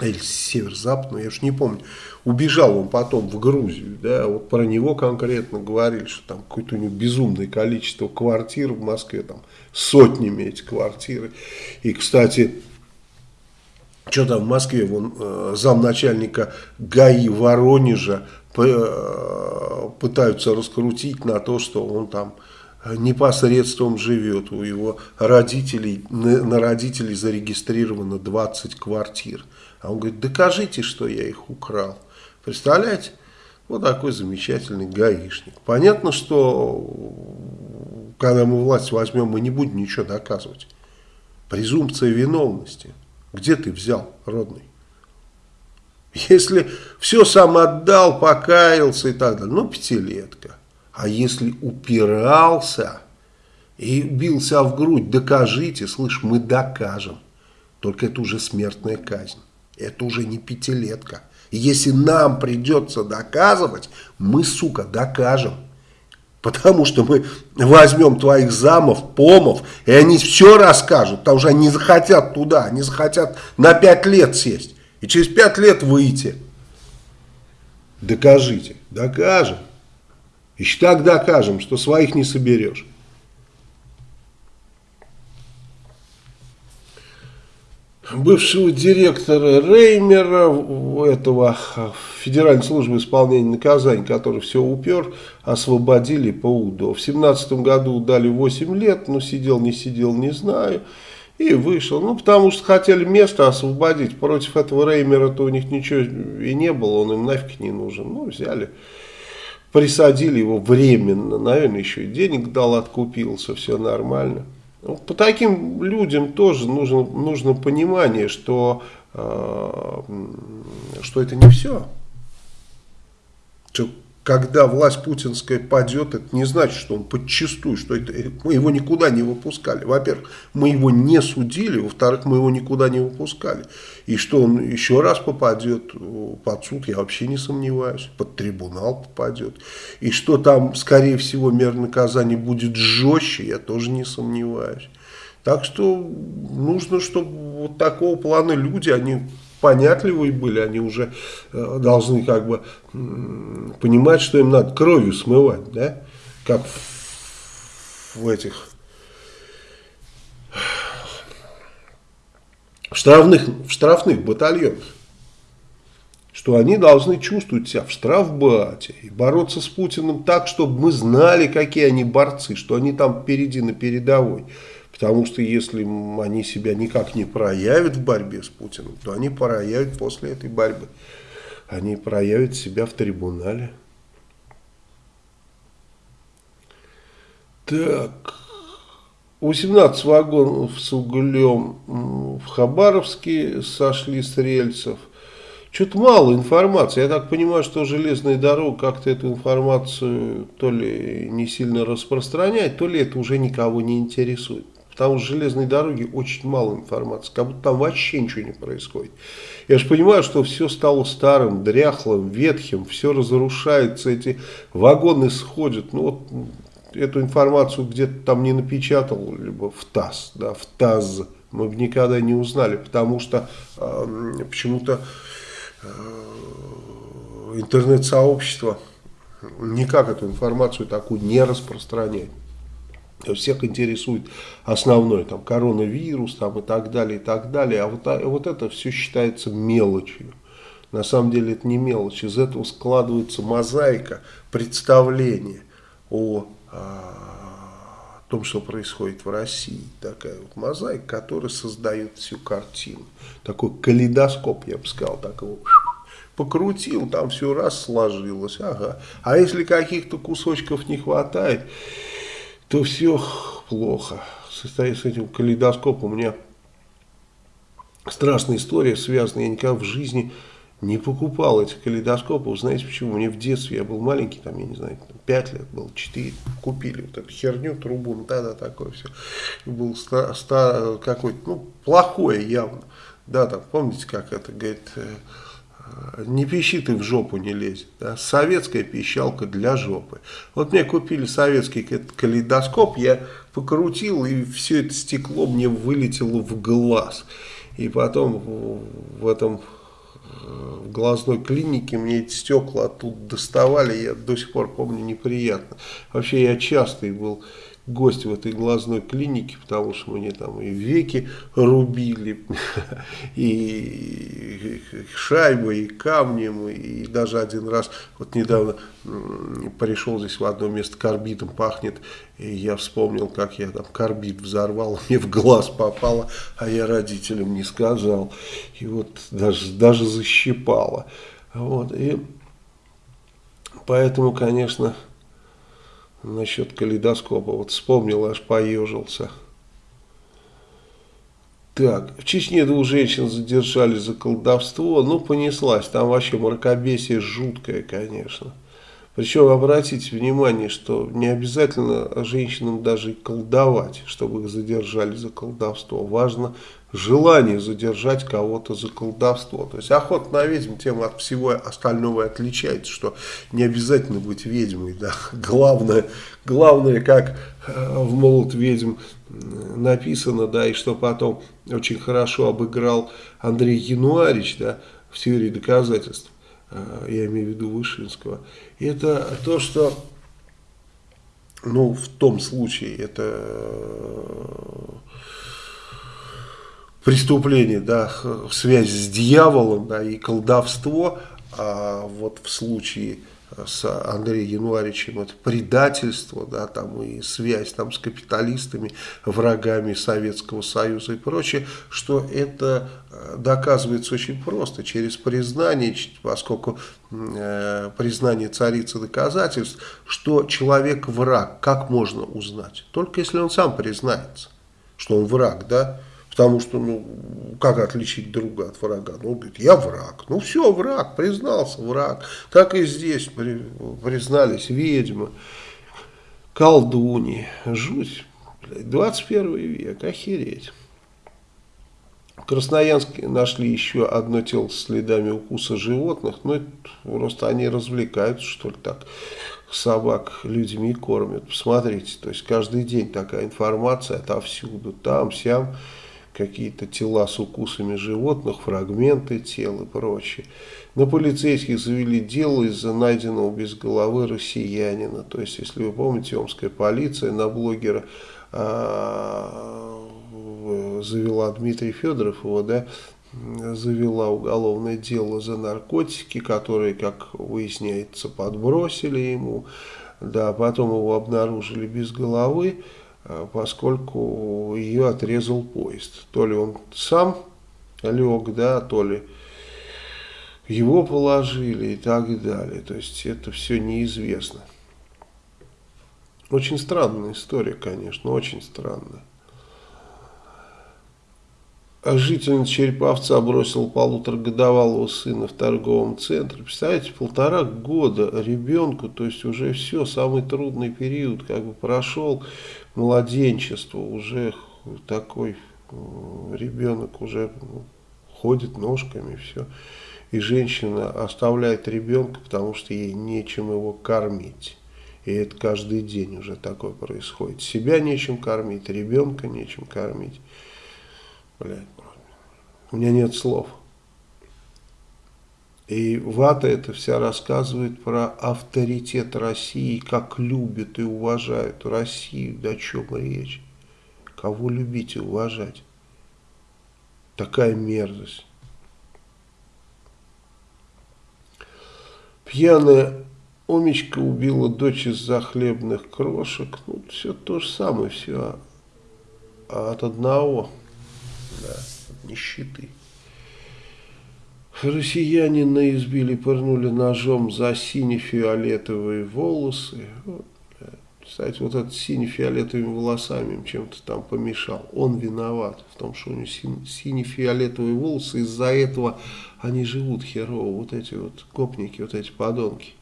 или север-запад, я уж не помню, убежал он потом в Грузию, да, вот про него конкретно говорили, что там какое-то у него безумное количество квартир в Москве, там сотнями эти квартиры, и, кстати, что там в Москве, вон э, замначальника ГАИ Воронежа э, пытаются раскрутить на то, что он там непосредством живет, у его родителей, на родителей зарегистрировано 20 квартир. А он говорит, докажите, что я их украл. Представляете? Вот такой замечательный гаишник. Понятно, что когда мы власть возьмем, мы не будем ничего доказывать. Презумпция виновности. Где ты взял, родный? Если все сам отдал, покаялся и так далее, ну, пятилетка. А если упирался и бился в грудь, докажите, слышь, мы докажем. Только это уже смертная казнь. Это уже не пятилетка. Если нам придется доказывать, мы, сука, докажем. Потому что мы возьмем твоих замов, помов, и они все расскажут, потому что они захотят туда, они захотят на пять лет сесть. И через пять лет выйти. Докажите. Докажем. Еще так докажем, что своих не соберешь. Бывшего директора Реймера, этого Федеральной службы исполнения наказаний, который все упер, освободили по УДО. В семнадцатом году дали 8 лет, но сидел, не сидел, не знаю. И вышел. Ну, потому что хотели место освободить. Против этого Реймера-то у них ничего и не было, он им нафиг не нужен. Ну, взяли, присадили его временно. Наверное, еще и денег дал, откупился, все нормально. По таким людям тоже нужно, нужно понимание, что, э, что это не все. Что когда власть путинская падет, это не значит, что он подчистую, что это, мы его никуда не выпускали. Во-первых, мы его не судили, во-вторых, мы его никуда не выпускали. И что он еще раз попадет под суд, я вообще не сомневаюсь, под трибунал попадет. И что там, скорее всего, мер наказания будет жестче, я тоже не сомневаюсь. Так что нужно, чтобы вот такого плана люди, они понятливые были, они уже э, должны как бы понимать, что им надо кровью смывать, да, как в, этих в штрафных, в штрафных батальонах. что они должны чувствовать себя в штрафбате и бороться с Путиным так, чтобы мы знали, какие они борцы, что они там впереди на передовой. Потому что если они себя никак не проявят в борьбе с Путиным, то они проявят после этой борьбы. Они проявят себя в трибунале. Так, 18 вагонов с углем в Хабаровске сошли с рельсов. Что-то мало информации. Я так понимаю, что железная дорога как-то эту информацию то ли не сильно распространяет, то ли это уже никого не интересует. Потому что железной дороги очень мало информации, как будто там вообще ничего не происходит. Я же понимаю, что все стало старым, дряхлым, ветхим, все разрушается, эти вагоны сходят. Ну вот эту информацию где-то там не напечатал, либо в ТАСС, да, в ТАСС мы бы никогда не узнали, потому что э, почему-то э, интернет-сообщество никак эту информацию такую не распространяет. Всех интересует основной, там, коронавирус, там, и так далее, и так далее. А вот, а вот это все считается мелочью. На самом деле это не мелочь. Из этого складывается мозаика представления о о том, что происходит в России. Такая вот мозаика, которая создает всю картину. Такой калейдоскоп, я бы сказал, так его покрутил, там все раз сложилось. Ага. А если каких-то кусочков не хватает, то все плохо. С этим калейдоскопом у меня страшная история связана. Я никогда в жизни не покупал этих калейдоскопов. Знаете почему? Мне в детстве, я был маленький, там, я не знаю, 5 лет был, 4, купили вот эту херню, трубу, ну да, да, такое все. Был какой-то, ну, плохое явно. Да, там, помните, как это, говорит, э, не пищи ты в жопу не лезет. Да? Советская пищалка для жопы. Вот мне купили советский калейдоскоп, я покрутил, и все это стекло мне вылетело в глаз. И потом в этом в глазной клинике, мне эти стекла оттуда доставали, я до сих пор помню неприятно. Вообще я частый был гость в этой глазной клинике, потому что мне там и веки рубили, и шайбой, и камнем, и даже один раз, вот недавно пришел здесь в одно место, карбидом пахнет, и я вспомнил, как я там карбид взорвал, мне в глаз попало, а я родителям не сказал, и вот даже, даже защипало. Вот, и поэтому, конечно, насчет калейдоскопа. Вот вспомнил, аж поежился. Так, в Чечне двух женщин задержали за колдовство. Ну, понеслась. Там вообще мракобесие жуткое, конечно. Причем обратите внимание, что не обязательно женщинам даже колдовать, чтобы их задержали за колдовство. Важно желание задержать кого-то за колдовство. То есть охота на ведьм тем от всего остального отличается, что не обязательно быть ведьмой. Да? Главное, главное, как э, в «Молот ведьм» написано, да, и что потом очень хорошо обыграл Андрей Януарич да, в теории доказательств, э, я имею в виду Вышинского, это то, что ну, в том случае это э, преступление, да, связь с дьяволом, да, и колдовство, а вот в случае с Андреем Януаричем это предательство, да, там и связь там с капиталистами, врагами Советского Союза и прочее, что это э, доказывается очень просто, через признание, поскольку э, признание царицы доказательств, что человек враг, как можно узнать? Только если он сам признается, что он враг, да, Потому что, ну, как отличить друга от врага? Ну, говорит, я враг. Ну, все, враг, признался враг. Так и здесь при, признались ведьмы, колдуни. Жуть. 21 век, охереть. В Красноярске нашли еще одно тело с следами укуса животных. Ну, это просто они развлекаются, что ли, так. Собак людьми кормят. Посмотрите, то есть каждый день такая информация отовсюду, там, сям какие-то тела с укусами животных, фрагменты тел и прочее. На полицейских завели дело из-за найденного без головы россиянина. То есть, если вы помните, омская полиция на блогера а, завела Дмитрий Федоров его, да, завела уголовное дело за наркотики, которые, как выясняется, подбросили ему. Да, потом его обнаружили без головы, поскольку ее отрезал поезд. То ли он сам лег, да, то ли его положили и так далее. То есть это все неизвестно. Очень странная история, конечно, очень странная. Жительница Череповца бросил полуторагодовалого сына в торговом центре. Представляете, полтора года ребенку, то есть уже все, самый трудный период как бы прошел, младенчество, уже такой ребенок уже ну, ходит ножками, все. И женщина оставляет ребенка, потому что ей нечем его кормить. И это каждый день уже такое происходит. Себя нечем кормить, ребенка нечем кормить. Блядь, у меня нет слов. И Вата это вся рассказывает про авторитет России, как любят и уважают Россию, да о чем речь. Кого любить и уважать? Такая мерзость. Пьяная Омечка убила дочь из-за хлебных крошек. Ну, все то же самое, все от одного да, нищеты. Россиянина избили, пырнули ножом за сине-фиолетовые волосы. Кстати, вот этот сине-фиолетовыми волосами им чем-то там помешал. Он виноват в том, что у него сине-фиолетовые волосы. Из-за этого они живут херово. Вот эти вот копники, вот эти подонки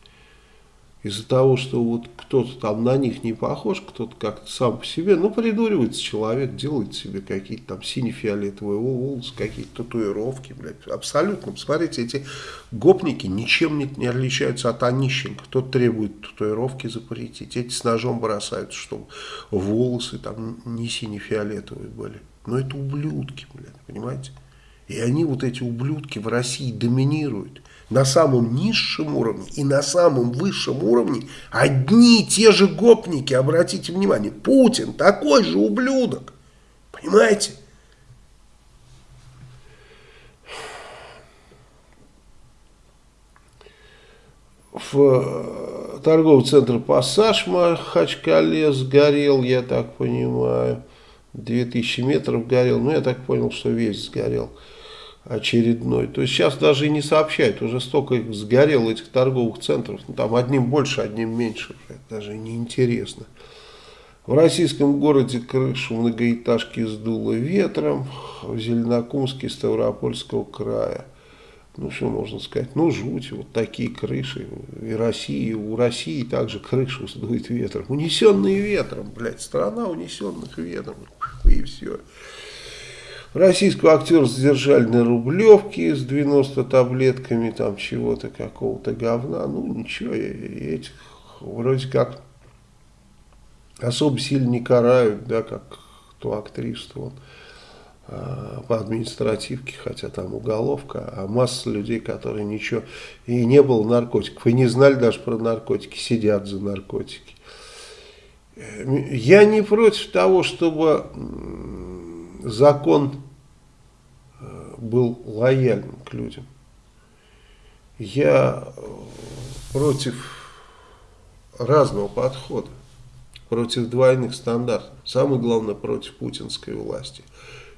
из-за того, что вот кто-то там на них не похож, кто-то как-то сам по себе, ну, придуривается человек, делает себе какие-то там сине-фиолетовые волосы, какие-то татуировки, блядь, абсолютно. Посмотрите, эти гопники ничем не, не отличаются от Онищенко. Кто-то требует татуировки запретить, эти с ножом бросаются, чтобы волосы там не сине-фиолетовые были. Но это ублюдки, блядь, понимаете? И они, вот эти ублюдки, в России доминируют на самом низшем уровне и на самом высшем уровне одни и те же гопники, обратите внимание, Путин такой же ублюдок, понимаете? В э, торговый центр «Пассаж» Махачкале сгорел, я так понимаю, 2000 метров горел, ну я так понял, что весь сгорел очередной. То есть сейчас даже и не сообщают, уже столько их сгорело этих торговых центров, ну, там одним больше, одним меньше, это даже не интересно. В российском городе крышу многоэтажки сдуло ветром, в Зеленокумске Ставропольского края. Ну, что можно сказать? Ну, жуть, вот такие крыши. И России, у России также крышу сдует ветром. Унесенные ветром, блядь, страна унесенных ветром. И все. Российского актера задержали на Рублевке с 90 таблетками там чего-то, какого-то говна. Ну, ничего, этих вроде как особо сильно не карают, да, как ту актрису он а, по административке, хотя там уголовка, а масса людей, которые ничего, и не было наркотиков, и не знали даже про наркотики, сидят за наркотики. Я не против того, чтобы закон был лояльным к людям. Я э, против разного подхода, против двойных стандартов. Самое главное, против путинской власти.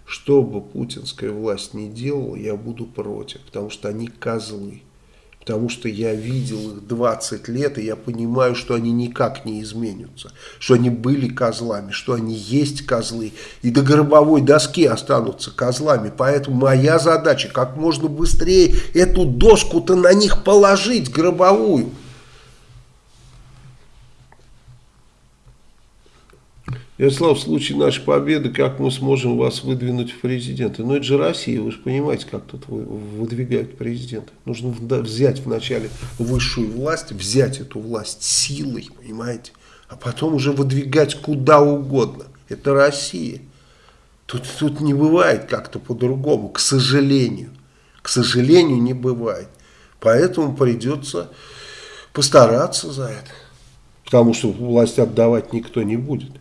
Что бы путинская власть ни делала, я буду против, потому что они козлы потому что я видел их 20 лет, и я понимаю, что они никак не изменятся, что они были козлами, что они есть козлы, и до гробовой доски останутся козлами. Поэтому моя задача как можно быстрее эту доску-то на них положить, гробовую. Ярослав, в случае нашей победы, как мы сможем вас выдвинуть в президенты? Ну, это же Россия, вы же понимаете, как тут выдвигают президента. Нужно взять вначале высшую власть, взять эту власть силой, понимаете? А потом уже выдвигать куда угодно. Это Россия. Тут, тут не бывает как-то по-другому, к сожалению. К сожалению, не бывает. Поэтому придется постараться за это. Потому что власть отдавать никто не будет.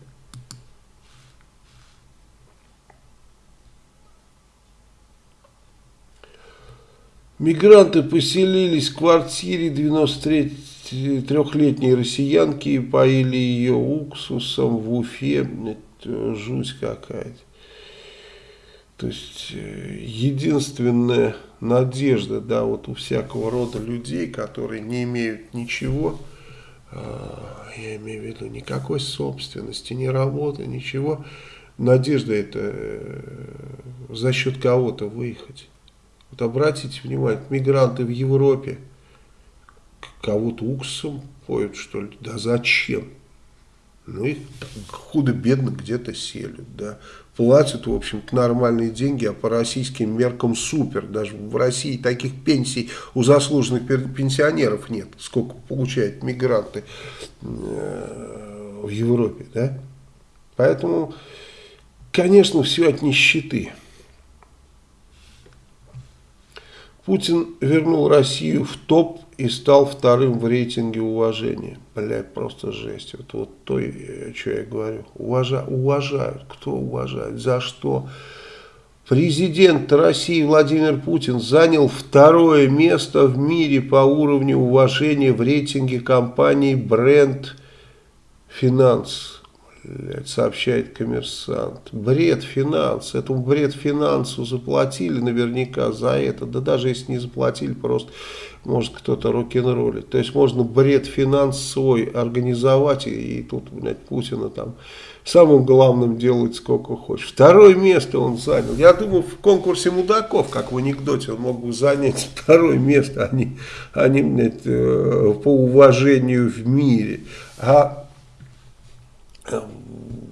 Мигранты поселились в квартире 93-летней россиянки и поили ее уксусом в Уфе. Это жуть какая-то. То есть э, единственная надежда, да, вот у всякого рода людей, которые не имеют ничего, а, я имею в виду никакой собственности, ни работы, ничего, надежда это э, за счет кого-то выехать. Вот обратите внимание, мигранты в Европе кого-то уксусом поют, что ли? Да зачем? Ну, их худо-бедно где-то селят, да. Платят, в общем-то, нормальные деньги, а по российским меркам супер. Даже в России таких пенсий у заслуженных пенсионеров нет, сколько получают мигранты э, в Европе, да. Поэтому, конечно, все от нищеты. Путин вернул Россию в топ и стал вторым в рейтинге уважения. Блядь, просто жесть. Вот, вот то, что я говорю. Уважа, уважают. Кто уважает? За что? Президент России Владимир Путин занял второе место в мире по уровню уважения в рейтинге компании Brand Finance сообщает коммерсант. Бред финанс. Этому бред финансу заплатили наверняка за это. Да даже если не заплатили, просто может кто-то рок-н-роллит. То есть можно бред финанс свой организовать и, и тут, блядь, Путина там самым главным делать сколько хочешь. Второе место он занял. Я думаю, в конкурсе мудаков, как в анекдоте, он мог бы занять второе место, а не блядь, э, по уважению в мире. А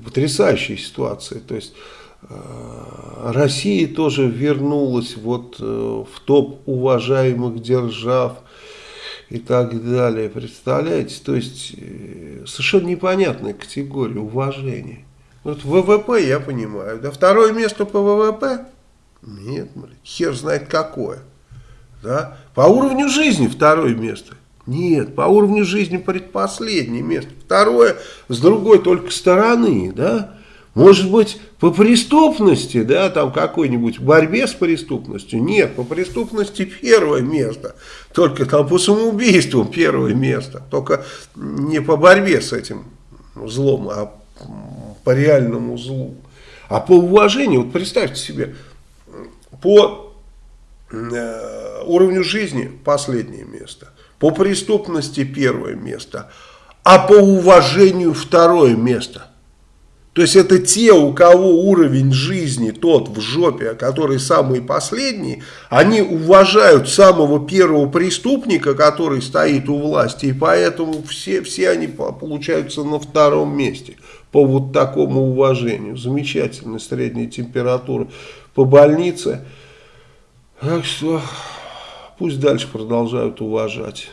потрясающая ситуация. То есть э, Россия тоже вернулась вот э, в топ уважаемых держав и так далее. Представляете? То есть э, совершенно непонятная категория уважения. Вот ВВП я понимаю. Да второе место по ВВП? Нет, хер знает какое. Да? По уровню жизни второе место. Нет, по уровню жизни предпоследнее место. Второе, с другой только стороны, да. Может быть, по преступности, да, там какой-нибудь борьбе с преступностью. Нет, по преступности первое место. Только там по самоубийству первое место. Только не по борьбе с этим злом, а по реальному злу. А по уважению, вот представьте себе, по э, уровню жизни последнее место. По преступности первое место, а по уважению второе место. То есть это те, у кого уровень жизни тот в жопе, а который самый последний, они уважают самого первого преступника, который стоит у власти, и поэтому все, все они получаются на втором месте по вот такому уважению. Замечательная средняя температура по больнице. Так что пусть дальше продолжают уважать.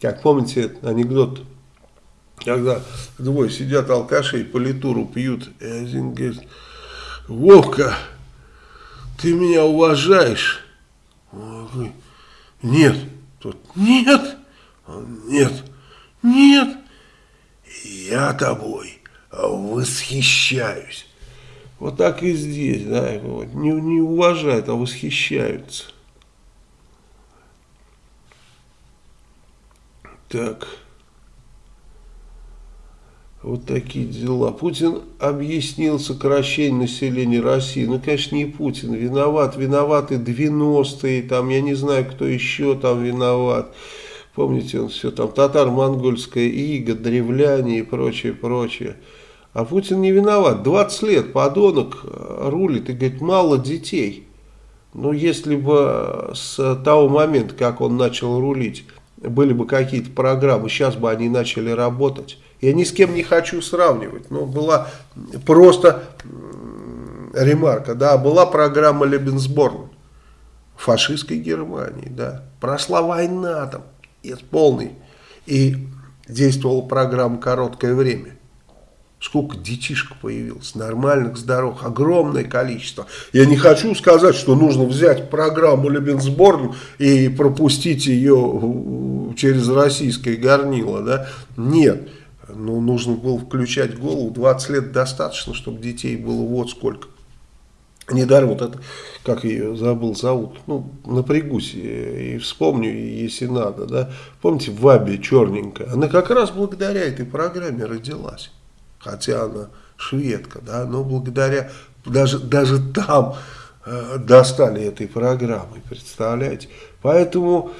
Как помните анекдот, когда двое сидят алкаши и политуру пьют, и один говорит, Вовка, ты меня уважаешь? Нет. Тот, нет, нет, нет, я тобой восхищаюсь. Вот так и здесь, да, не, не уважают, а восхищаются. Так. Вот такие дела. Путин объяснил сокращение населения России. Ну, конечно, не Путин. Виноват. Виноваты 90-е. Там, я не знаю, кто еще там виноват. Помните, он все там татар-монгольская ига, древляне и прочее, прочее. А Путин не виноват. 20 лет подонок рулит и говорит, мало детей. Ну, если бы с того момента, как он начал рулить, были бы какие-то программы, сейчас бы они начали работать. Я ни с кем не хочу сравнивать, но была просто ремарка, да, была программа Лебенсборн фашистской Германии, да, прошла война там, полный, и действовала программа короткое время. Сколько детишек появилось, нормальных, здоровых, огромное количество. Я не хочу сказать, что нужно взять программу Лебенсборн и пропустить ее через российское горнило. Да? Нет, ну, нужно было включать голову. 20 лет достаточно, чтобы детей было вот сколько. Недаром вот это, как ее забыл, зовут, ну, напрягусь и вспомню, если надо, да. Помните, в Вабе черненькая, она как раз благодаря этой программе родилась. Хотя она шведка, да, но благодаря, даже, даже там э, достали этой программой, представляете. Поэтому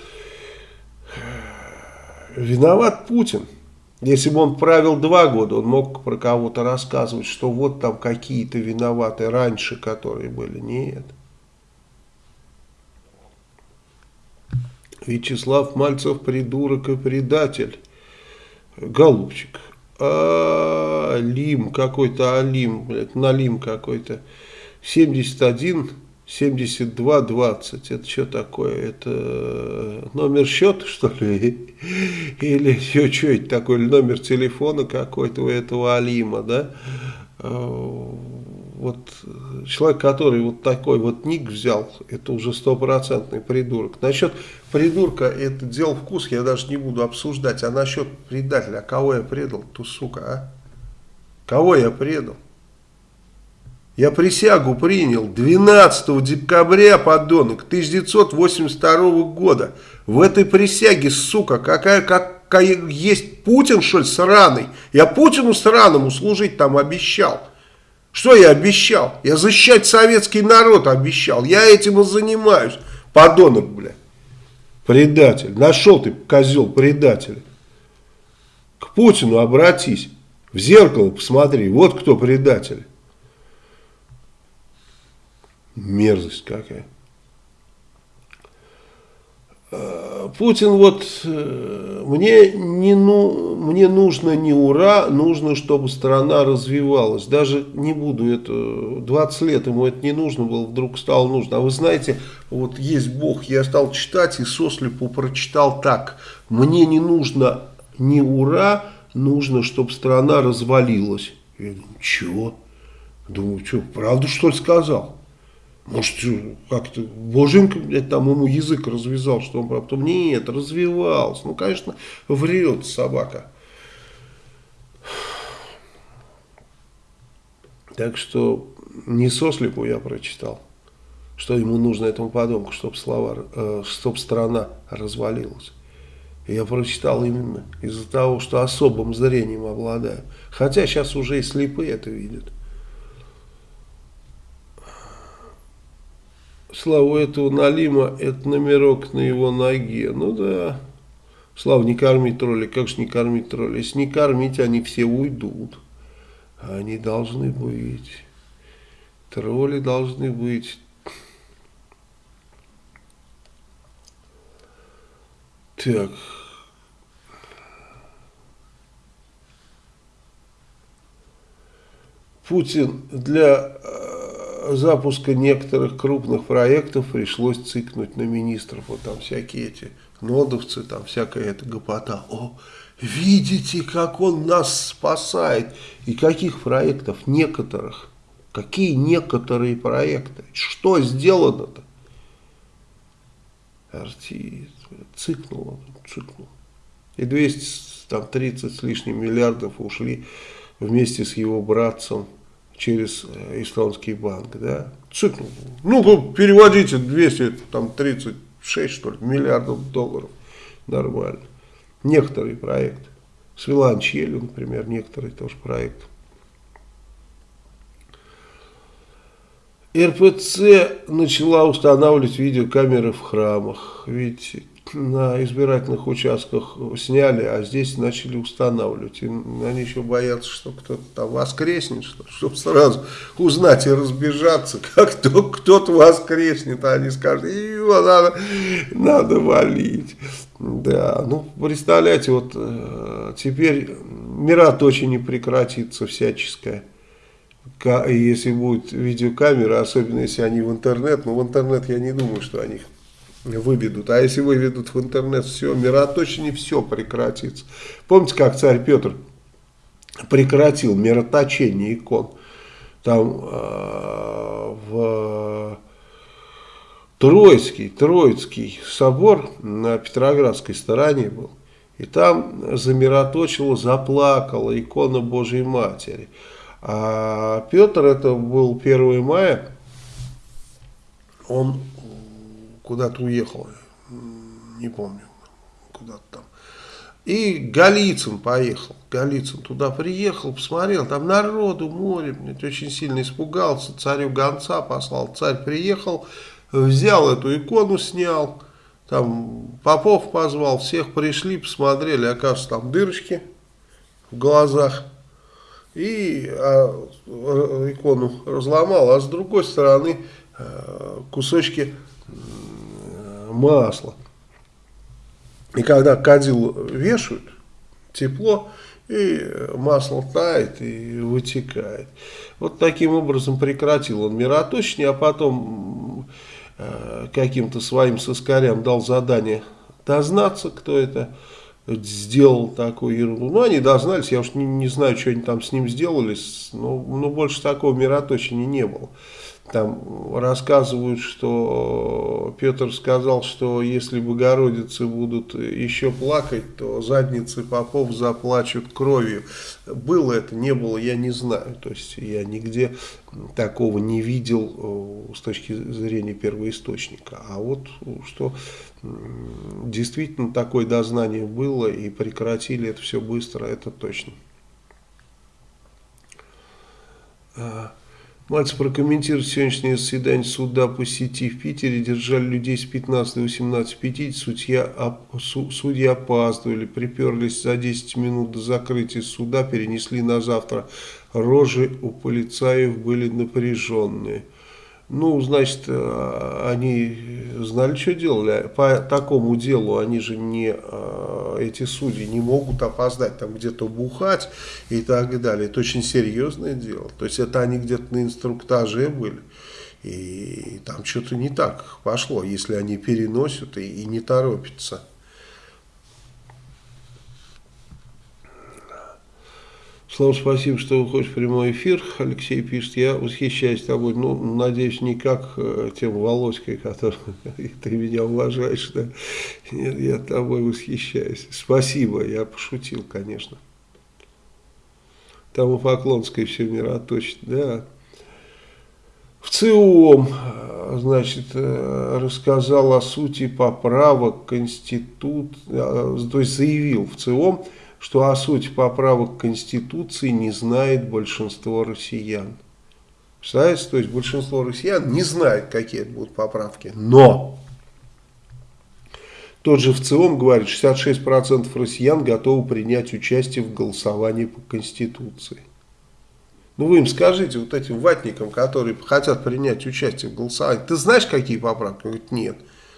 э, виноват Путин. Если бы он правил два года, он мог про кого-то рассказывать, что вот там какие-то виноваты раньше, которые были. Нет. Вячеслав Мальцев придурок и предатель. Голубчик. Алим какой-то, Алим, Налим какой-то. 71 72 20. Это что такое? Это номер счета, что ли? Или что, что это такое? Номер телефона какой-то у этого Алима, да? А, вот человек, который вот такой вот ник взял, это уже стопроцентный придурок. Насчет придурка, это дело вкус, я даже не буду обсуждать. А насчет предателя, а кого я предал, ту сука, а? Кого я предал? Я присягу принял 12 декабря, подонок, 1982 года. В этой присяге, сука, какая, какая есть Путин, что ли, сраный? Я Путину сраному служить там обещал. Что я обещал? Я защищать советский народ обещал. Я этим и занимаюсь. Подонок, бля. Предатель. Нашел ты, козел, предатель. К Путину обратись. В зеркало посмотри. Вот кто предатель. Мерзость какая. А, Путин вот, э, мне, не, ну, мне нужно не ура, нужно, чтобы страна развивалась. Даже не буду это, 20 лет ему это не нужно было, вдруг стало нужно. А вы знаете, вот есть Бог, я стал читать и сослепу прочитал так. Мне не нужно не ура, нужно, чтобы страна развалилась. Я думаю, чего? Думаю, что, правду что ли сказал? Может, как-то Боженька, блядь, там ему язык развязал, что он потом, нет, развивался. Ну, конечно, врет собака. Так что не сослепу я прочитал, что ему нужно этому подонку, чтобы, слова, э, чтобы страна развалилась. Я прочитал именно из-за того, что особым зрением обладаю. Хотя сейчас уже и слепые это видят. Слава этого Налима, это номерок на его ноге. Ну да. Слава, не корми тролли. Как же не кормить тролли? Если не кормить, они все уйдут. Они должны быть. Тролли должны быть. Так. Путин для запуска некоторых крупных проектов пришлось цикнуть на министров. Вот там всякие эти нодовцы, там всякая эта гопота. О, видите, как он нас спасает. И каких проектов? Некоторых. Какие некоторые проекты? Что сделано-то? Артист. Цикнул он, цикнул. И 230 с лишним миллиардов ушли вместе с его братцем через э, эстонский банк, да, цикл, ну, переводите 236, что ли, миллиардов долларов, нормально. Некоторые проекты, с Виланчелью, например, некоторые тоже проекты. РПЦ начала устанавливать видеокамеры в храмах. Видите, на избирательных участках сняли, а здесь начали устанавливать. И они еще боятся, что кто-то там воскреснет, что, чтобы сразу узнать и разбежаться, как кто, кто-то воскреснет, а они скажут, его надо, надо валить. Да, ну, представляете, вот э, теперь мират очень не прекратится всяческая. Если будет видеокамера, особенно если они в интернет, но в интернет я не думаю, что они выведут. А если выведут в интернет все, мироточение все прекратится. Помните, как царь Петр прекратил мироточение икон? Там э, в Троицкий, Троицкий собор на Петроградской стороне был. И там замироточила, заплакала икона Божьей Матери. А Петр, это был 1 мая он куда-то уехал, не помню, куда-то там. И Голицын поехал. Голицын туда приехал, посмотрел, там народу море, блядь, очень сильно испугался, царю гонца послал. Царь приехал, взял эту икону, снял, там попов позвал, всех пришли, посмотрели, оказывается, там дырочки в глазах. И а, икону разломал, а с другой стороны а, кусочки масла. И когда кадил вешают, тепло, и масло тает и вытекает. Вот таким образом прекратил он мироточие, а потом э, каким-то своим соскарям дал задание дознаться, кто это сделал такую ерунду. Ну, они дознались, я уж не, не знаю, что они там с ним сделали, но, но больше такого мироточения не было. Там рассказывают, что Петр сказал, что если Богородицы будут еще плакать, то задницы попов заплачут кровью. Было это, не было, я не знаю. То есть я нигде такого не видел с точки зрения первоисточника. А вот что действительно такое дознание было и прекратили это все быстро, это точно. Мальцев прокомментирует сегодняшнее заседание суда по сети в Питере. Держали людей с 15 до 18.50. Судья, судьи опаздывали, приперлись за 10 минут до закрытия суда, перенесли на завтра. Рожи у полицаев были напряженные. Ну, значит, э, они знали, что делали. По такому делу они же не, э, эти судьи не могут опоздать, там где-то бухать и так далее. Это очень серьезное дело. То есть это они где-то на инструктаже были. И там что-то не так пошло, если они переносят и, и не торопятся. Слава, спасибо, что выходишь в прямой эфир. Алексей пишет, я восхищаюсь тобой. Ну, надеюсь, не как э, тем Володькой, который ты меня уважаешь. Да? Нет, я тобой восхищаюсь. Спасибо, я пошутил, конечно. Там у Поклонской все мироточно, да. В ЦИОМ, значит, э, рассказал о сути поправок Конститут, э, то есть заявил в ЦИОМ, что о сути поправок Конституции не знает большинство россиян. Представляете, то есть большинство россиян не знает, какие это будут поправки. Но тот же в целом говорит, 66% россиян готовы принять участие в голосовании по Конституции. Ну вы им скажите, вот этим ватникам, которые хотят принять участие в голосовании, ты знаешь, какие поправки? Он говорит, нет.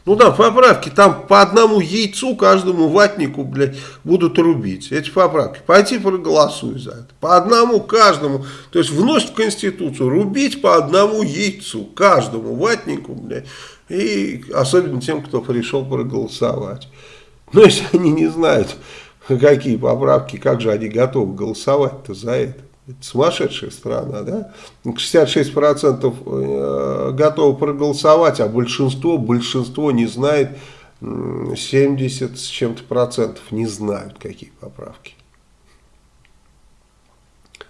Ну да, поправки, там по одному яйцу каждому ватнику, блядь, будут рубить. Эти поправки. Пойти проголосуй за это. По одному каждому. То есть вносить в Конституцию, рубить по одному яйцу каждому ватнику, блядь. И особенно тем, кто пришел проголосовать. Но если они не знают, какие поправки, как же они готовы голосовать-то за это. Сумасшедшая страна, да? 66% э, готовы проголосовать, а большинство, большинство не знает, 70 с чем-то процентов не знают, какие поправки.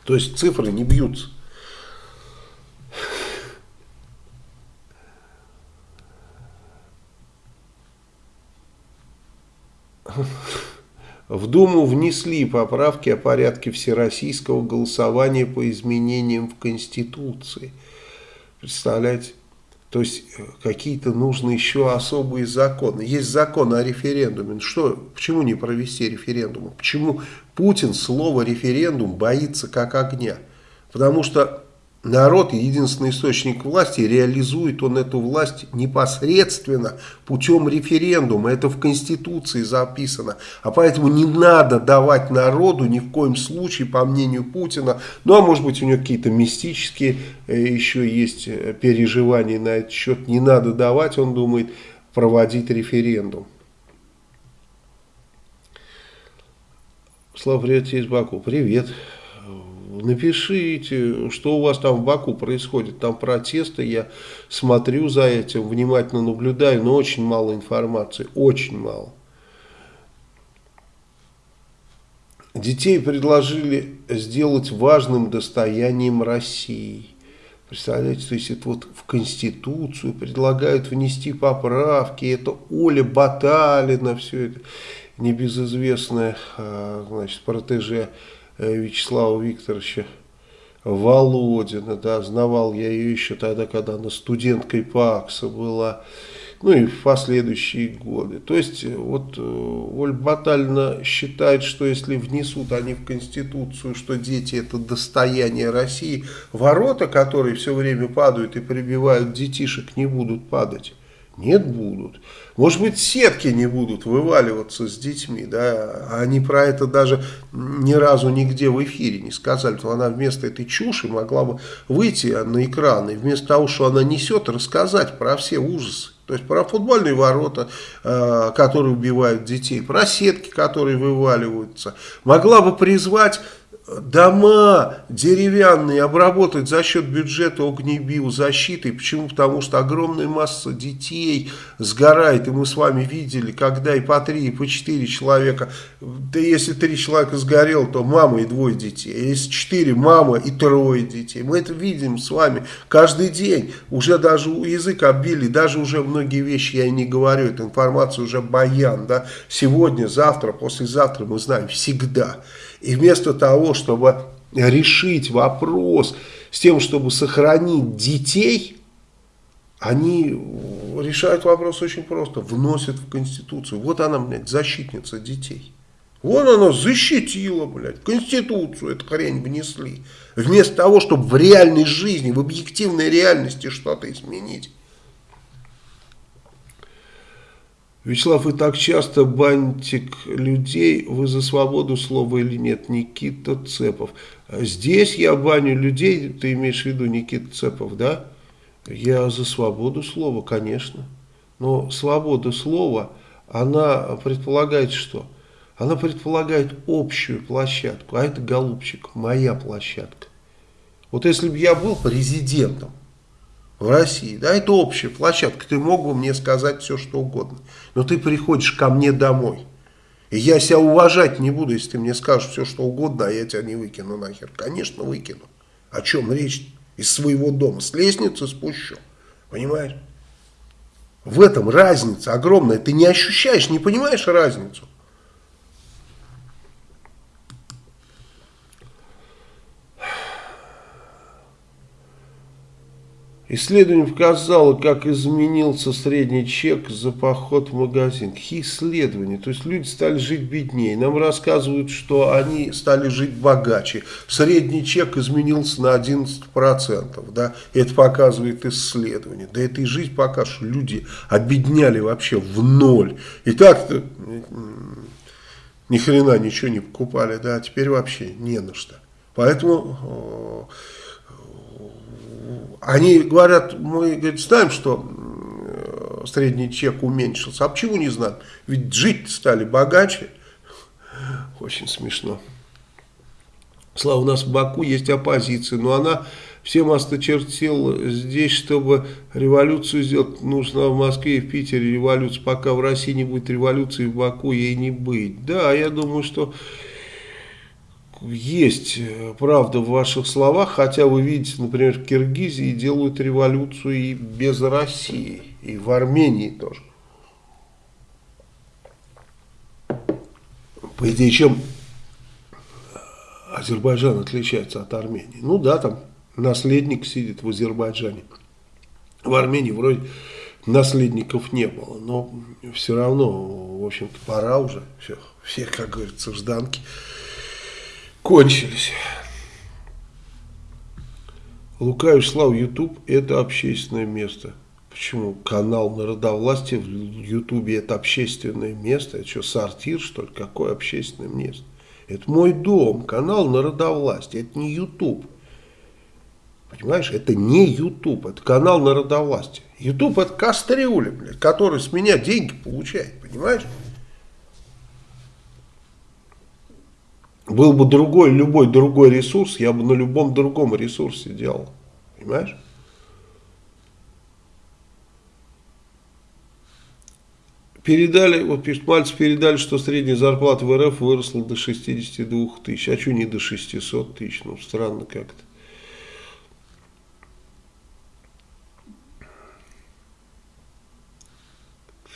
То есть цифры не бьются. В Думу внесли поправки о порядке всероссийского голосования по изменениям в Конституции. Представляете? То есть э, какие-то нужны еще особые законы. Есть закон о референдуме. Ну что, почему не провести референдум? Почему Путин слово референдум боится как огня? Потому что народ, единственный источник власти, реализует он эту власть непосредственно путем референдума. Это в Конституции записано. А поэтому не надо давать народу ни в коем случае, по мнению Путина, ну а может быть у него какие-то мистические э, еще есть э, переживания на этот счет, не надо давать, он думает, проводить референдум. Слава, привет из Баку. Привет напишите, что у вас там в Баку происходит. Там протесты, я смотрю за этим, внимательно наблюдаю, но очень мало информации, очень мало. Детей предложили сделать важным достоянием России. Представляете, то есть это вот в Конституцию предлагают внести поправки, это Оля Баталина, все это небезызвестная, а, значит, протеже Вячеслава Викторовича Володина, да, знавал я ее еще тогда, когда она студенткой ПАКСа была, ну и в последующие годы. То есть вот э, Ольга Батальна считает, что если внесут они в Конституцию, что дети это достояние России, ворота, которые все время падают и прибивают детишек, не будут падать. Нет, будут. Может быть, сетки не будут вываливаться с детьми, да, они про это даже ни разу нигде в эфире не сказали, то она вместо этой чуши могла бы выйти на экран и вместо того, что она несет, рассказать про все ужасы. То есть про футбольные ворота, э, которые убивают детей, про сетки, которые вываливаются. Могла бы призвать дома деревянные обработать за счет бюджета огнебиозащиты. Почему? Потому что огромная масса детей сгорает. И мы с вами видели, когда и по три, и по четыре человека. Да если три человека сгорел, то мама и двое детей. А если четыре, мама и трое детей. Мы это видим с вами каждый день. Уже даже язык оббили, даже уже многие вещи я не говорю. Эта информация уже баян. Да? Сегодня, завтра, послезавтра мы знаем всегда. И вместо того, чтобы решить вопрос с тем, чтобы сохранить детей, они решают вопрос очень просто, вносят в Конституцию. Вот она, блядь, защитница детей. Вон она защитила, блядь, Конституцию эту хрень внесли. Вместо того, чтобы в реальной жизни, в объективной реальности что-то изменить. Вячеслав, вы так часто бантик людей, вы за свободу слова или нет? Никита Цепов. Здесь я баню людей, ты имеешь в виду Никита Цепов, да? Я за свободу слова, конечно. Но свобода слова, она предполагает что? Она предполагает общую площадку, а это, голубчик, моя площадка. Вот если бы я был президентом, в России. Да, это общая площадка. Ты мог бы мне сказать все, что угодно. Но ты приходишь ко мне домой. И я себя уважать не буду, если ты мне скажешь все, что угодно, а я тебя не выкину нахер. Конечно, выкину. О чем речь? Из своего дома. С лестницы спущу. Понимаешь? В этом разница огромная. Ты не ощущаешь, не понимаешь разницу. Исследование показало, как изменился средний чек за поход в магазин. Какие исследования? То есть люди стали жить беднее. Нам рассказывают, что они стали жить богаче. Средний чек изменился на 11%. Да? Это показывает исследование. Да это и жизнь пока что люди обедняли вообще в ноль. И так-то ни хрена ничего не покупали. Да? А теперь вообще не на что. Поэтому они говорят, мы говорит, знаем, что средний чек уменьшился. А почему не знаем? Ведь жить стали богаче. Очень смешно. Слава, у нас в Баку есть оппозиция, но она всем осточертела здесь, чтобы революцию сделать, нужно в Москве и в Питере революция. Пока в России не будет революции, в Баку ей не быть. Да, я думаю, что есть э, правда в ваших словах, хотя вы видите, например, в Киргизии делают революцию и без России, и в Армении тоже. По идее, чем Азербайджан отличается от Армении? Ну да, там наследник сидит в Азербайджане. В Армении вроде наследников не было, но все равно, в общем-то, пора уже. Все, все, как говорится, жданки кончились. Лука Вячеслав, YouTube это общественное место. Почему? Канал народовластия в Ютубе это общественное место. Это что, сортир, что ли? Какое общественное место? Это мой дом, канал народовластия. Это не YouTube. Понимаешь, это не YouTube, это канал народовластия. YouTube это кастрюля, блядь, который с меня деньги получает, понимаешь? Был бы другой, любой другой ресурс, я бы на любом другом ресурсе делал. Понимаешь? Передали, вот пишет Мальцев, передали, что средняя зарплата в РФ выросла до 62 тысяч. А что не до 600 тысяч? Ну, странно как-то.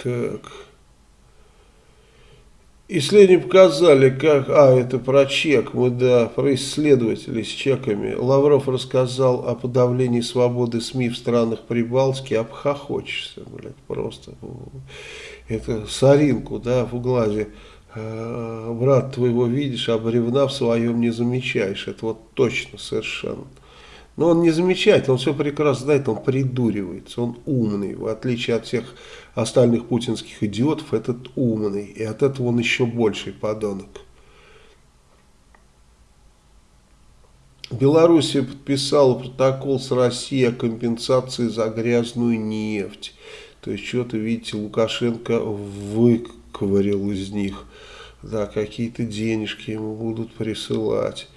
Так... Исследования показали, как... А, это про чек. Мы, да, про исследователей с чеками. Лавров рассказал о подавлении свободы СМИ в странах Прибалтики. Обхохочешься, блядь, просто. Это соринку, да, в глазе. Э, брат твоего видишь, а бревна в своем не замечаешь. Это вот точно совершенно. Но он не замечает, он все прекрасно знает, он придуривается, он умный, в отличие от всех остальных путинских идиотов, этот умный, и от этого он еще больший подонок. Белоруссия подписала протокол с Россией о компенсации за грязную нефть. То есть, что-то, видите, Лукашенко выковырил из них. Да, какие-то денежки ему будут присылать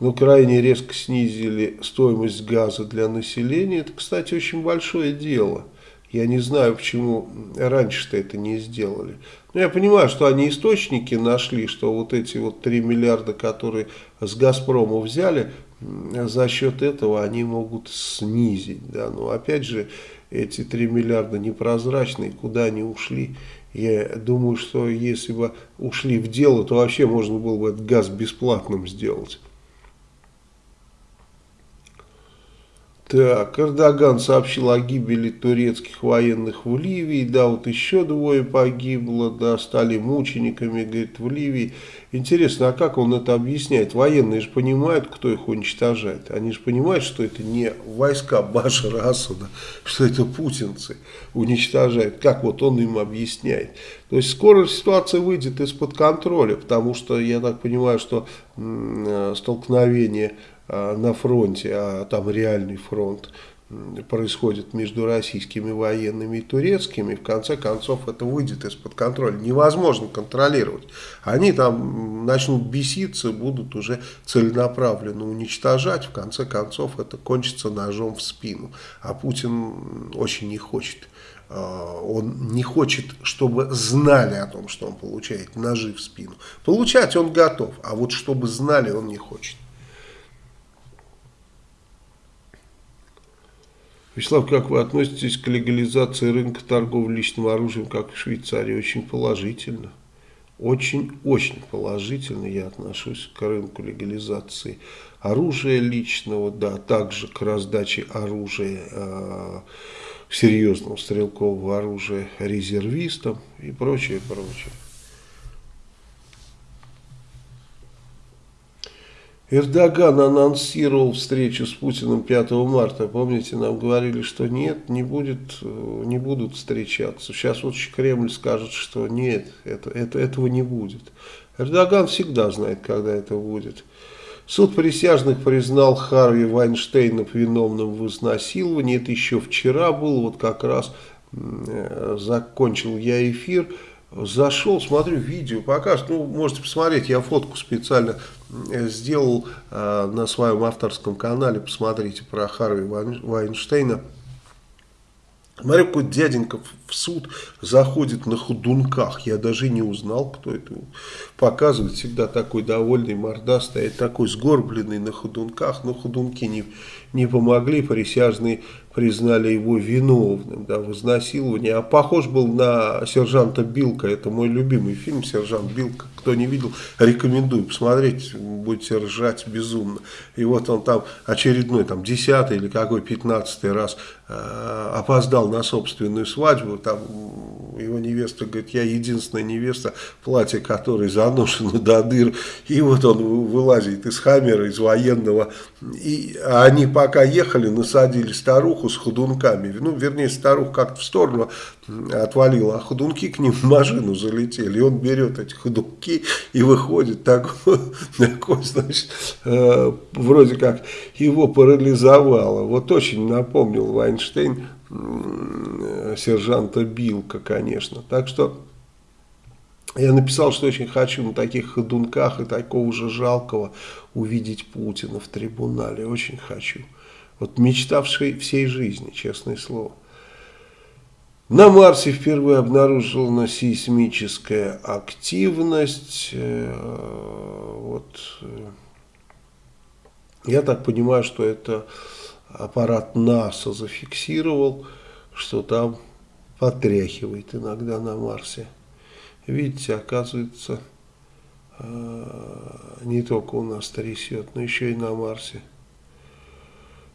но крайне резко снизили стоимость газа для населения. Это, кстати, очень большое дело. Я не знаю, почему раньше-то это не сделали. Но я понимаю, что они источники нашли, что вот эти вот 3 миллиарда, которые с «Газпрома» взяли, за счет этого они могут снизить. Да? Но опять же, эти 3 миллиарда непрозрачные, куда они ушли. Я думаю, что если бы ушли в дело, то вообще можно было бы этот газ бесплатным сделать. Так, Эрдоган сообщил о гибели турецких военных в Ливии, да, вот еще двое погибло, да, стали мучениками, говорит, в Ливии. Интересно, а как он это объясняет? Военные же понимают, кто их уничтожает. Они же понимают, что это не войска Башара Асада, что это путинцы уничтожают. Как вот он им объясняет? То есть скоро ситуация выйдет из-под контроля, потому что я так понимаю, что э, столкновение на фронте, а там реальный фронт происходит между российскими военными и турецкими, в конце концов это выйдет из-под контроля. Невозможно контролировать. Они там начнут беситься, будут уже целенаправленно уничтожать, в конце концов это кончится ножом в спину. А Путин очень не хочет. Э, он не хочет, чтобы знали о том, что он получает ножи в спину. Получать он готов, а вот чтобы знали он не хочет. Вячеслав, как вы относитесь к легализации рынка торговли личным оружием, как в Швейцарии? Очень положительно. Очень-очень положительно я отношусь к рынку легализации оружия личного, да, также к раздаче оружия, э, серьезного стрелкового оружия резервистам и прочее, прочее. Эрдоган анонсировал встречу с Путиным 5 марта. Помните, нам говорили, что нет, не, будет, не будут встречаться. Сейчас вот Кремль скажет, что нет, это, это, этого не будет. Эрдоган всегда знает, когда это будет. Суд присяжных признал Харви Вайнштейна виновным в изнасиловании. Это еще вчера было, вот как раз э, закончил я эфир. Зашел, смотрю, видео покажет. Ну, можете посмотреть, я фотку специально Э, сделал э, на своем авторском канале, посмотрите, про Харви Вайнштейна. Смотри, какой дяденька в суд заходит на ходунках. Я даже не узнал, кто это. Показывает всегда такой довольный, мордастый, такой сгорбленный на ходунках. Но ходунки не, не помогли, присяжные признали его виновным да, в изнасиловании. А похож был на сержанта Билка. Это мой любимый фильм «Сержант Билка». Кто не видел, рекомендую посмотреть. Будете ржать безумно. И вот он там очередной, там, десятый или какой, пятнадцатый раз э, опоздал на собственную свадьбу. Там его невеста говорит, я единственная невеста, платье которой заношено до дыр. И вот он вылазит из хаммера, из военного. И они пока ехали, насадили старуху с ходунками. Ну, вернее, старух как-то в сторону отвалила, а ходунки к ним в машину залетели. И он берет эти ходунки и выходит такой, такой значит, э, вроде как его парализовало. Вот очень напомнил Вайнштейн э, сержанта Билка, конечно. Так что... Я написал, что очень хочу на таких ходунках и такого же жалкого увидеть Путина в трибунале. Очень хочу. Вот мечтавший всей жизни, честное слово. На Марсе впервые обнаружена сейсмическая активность. Э, вот. Э, я так понимаю, что это аппарат НАСА зафиксировал, что там потряхивает иногда на Марсе. Видите, оказывается, э, не только у нас трясет, но еще и на Марсе.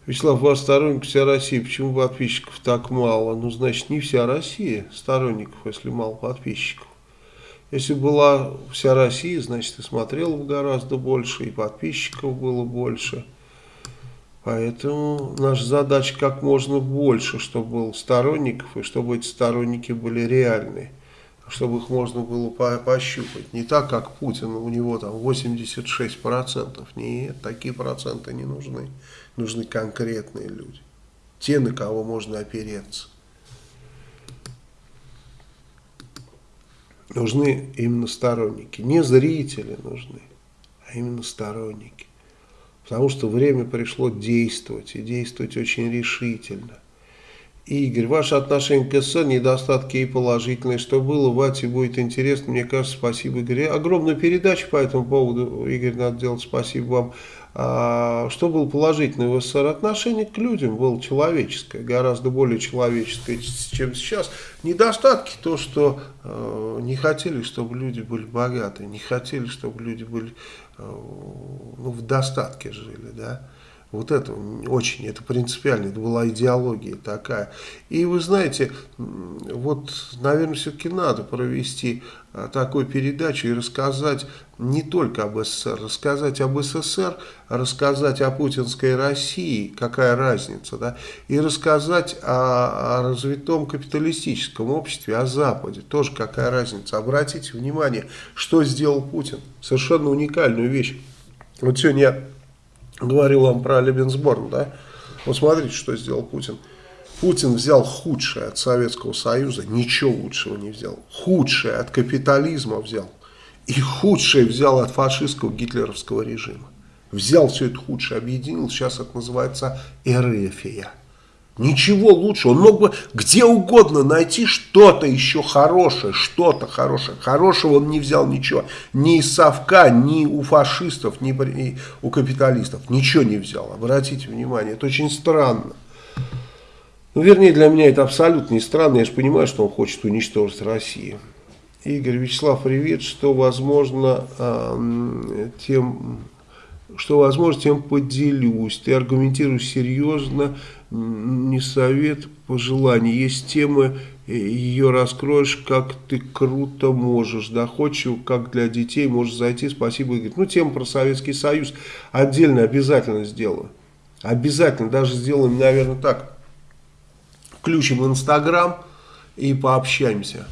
Вячеслав, ваш сторонник вся Россия, почему подписчиков так мало? Ну, значит, не вся Россия сторонников, если мало подписчиков. Если была вся Россия, значит, и смотрела бы гораздо больше, и подписчиков было больше. Поэтому наша задача как можно больше, чтобы было сторонников, и чтобы эти сторонники были реальные, чтобы их можно было по пощупать. Не так, как Путин, у него там 86%. Нет, такие проценты не нужны. Нужны конкретные люди. Те, на кого можно опереться. Нужны именно сторонники. Не зрители нужны, а именно сторонники. Потому что время пришло действовать, и действовать очень решительно. Игорь, ваше отношение к СССР, недостатки и положительные. Что было, Вате будет интересно. Мне кажется, спасибо, Игорь. Огромную передачу по этому поводу, Игорь, надо делать. Спасибо вам. А, что было положительное в СССР? Отношение к людям было человеческое, гораздо более человеческое, чем сейчас. Недостатки то, что э, не хотели, чтобы люди были богаты, не хотели, чтобы люди были э, ну, в достатке жили, да. Вот это очень, это принципиально, это была идеология такая. И вы знаете, вот, наверное, все-таки надо провести а, такую передачу и рассказать не только об СССР, рассказать об СССР, рассказать о путинской России, какая разница, да, и рассказать о, о развитом капиталистическом обществе, о Западе, тоже какая разница. Обратите внимание, что сделал Путин, совершенно уникальную вещь. Вот сегодня я говорил вам про Лебенсборн, да, вот смотрите, что сделал Путин. Путин взял худшее от Советского Союза, ничего лучшего не взял. Худшее от капитализма взял. И худшее взял от фашистского гитлеровского режима. Взял все это худшее, объединил, сейчас это называется эрефия. Ничего лучше. Он мог бы где угодно найти что-то еще хорошее, что-то хорошее. Хорошего он не взял ничего. Ни из совка, ни у фашистов, ни у капиталистов. Ничего не взял. Обратите внимание, это очень странно. Ну, вернее, для меня это абсолютно не странно. Я же понимаю, что он хочет уничтожить Россию. Игорь Вячеслав, привет. Что возможно, э, тем, что возможно, тем поделюсь. Ты аргументируешь серьезно не совет, пожелание. Есть темы, э, ее раскроешь, как ты круто можешь, доходчиво, как для детей можешь зайти. Спасибо, Игорь. Ну, тема про Советский Союз отдельно обязательно сделаю. Обязательно, даже сделаем, наверное, так. Включим Инстаграм и пообщаемся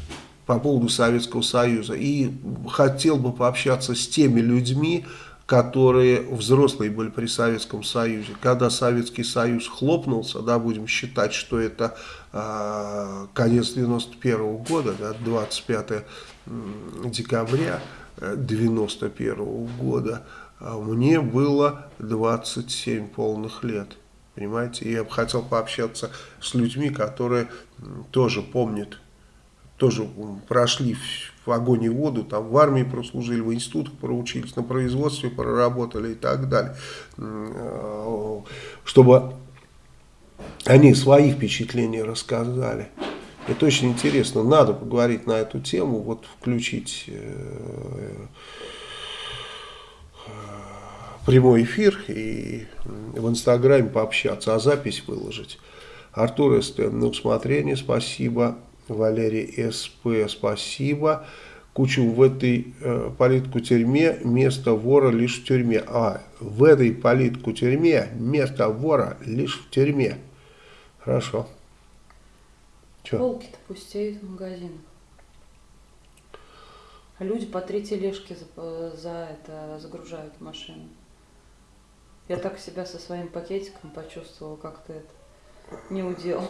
по поводу Советского Союза. И хотел бы пообщаться с теми людьми, которые взрослые были при Советском Союзе. Когда Советский Союз хлопнулся, да, будем считать, что это э, конец 91 -го года, да, 25 декабря 91 -го года, а мне было 27 полных лет. Понимаете, и я бы хотел пообщаться с людьми, которые тоже помнят, тоже прошли в огонь и воду, там в армии прослужили, в институтах проучились, на производстве проработали и так далее. Э, чтобы они свои впечатления рассказали. Это очень интересно. Надо поговорить на эту тему, вот включить э, э, прямой эфир и в Инстаграме пообщаться, а запись выложить. Артур СТ, на усмотрение, спасибо. Валерий СП, спасибо. Кучу в этой э, политку тюрьме место вора лишь в тюрьме. А, в этой политку тюрьме место вора лишь в тюрьме. Хорошо. Полки-то пустеют в магазинах. А люди по три тележки за, за это загружают машину. Я так себя со своим пакетиком почувствовала, как-то это не удел.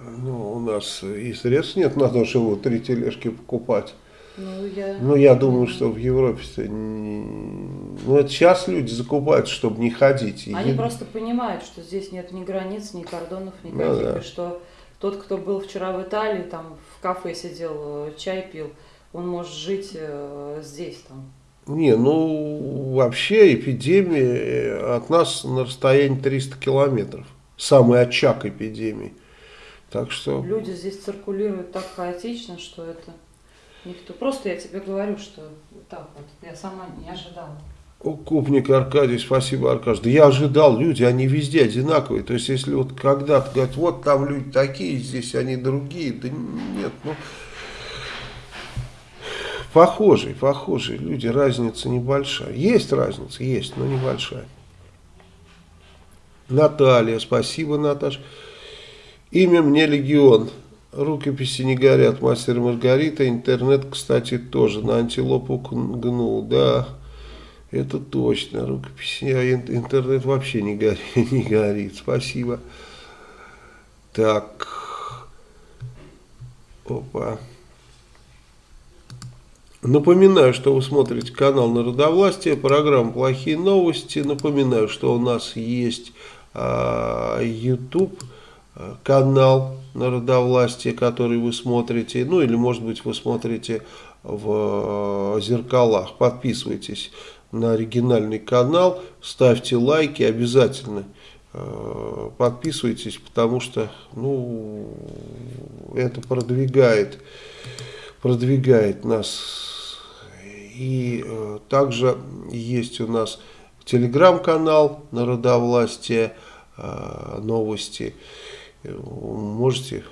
Ну, у нас и средств нет на то, чтобы три тележки покупать. Ну, я, ну, я думаю, что в Европе-то... Ну, это сейчас люди закупают, чтобы не ходить. Они и... просто понимают, что здесь нет ни границ, ни кордонов, никаких, ну, да. и что тот, кто был вчера в Италии, там в кафе сидел, чай пил, он может жить э, здесь, там. Не, ну, вообще эпидемия э, от нас на расстоянии 300 километров самый очаг эпидемии. Так что... Люди здесь циркулируют так хаотично, что это никто. Просто я тебе говорю, что вот так вот. Я сама не ожидала. Купник Аркадий, спасибо, Аркадий. Да я ожидал, люди, они везде одинаковые. То есть, если вот когда-то говорят, вот там люди такие, здесь они другие, да нет, ну, похожие, похожие люди, разница небольшая. Есть разница, есть, но небольшая. Наталья, спасибо, Наташа. Имя мне Легион. Рукописи не горят, мастер Маргарита. Интернет, кстати, тоже на антилопу гнул, да. Это точно, рукописи, а интернет вообще не горит, не горит. Спасибо. Так. Опа. Напоминаю, что вы смотрите канал Народовластия, программа «Плохие новости». Напоминаю, что у нас есть YouTube канал Народовластия, который вы смотрите. Ну или может быть вы смотрите в зеркалах. Подписывайтесь на оригинальный канал, ставьте лайки обязательно. Э, подписывайтесь, потому что ну, это продвигает, продвигает нас. И э, также есть у нас телеграм-канал Народовластия, э, новости. Можете,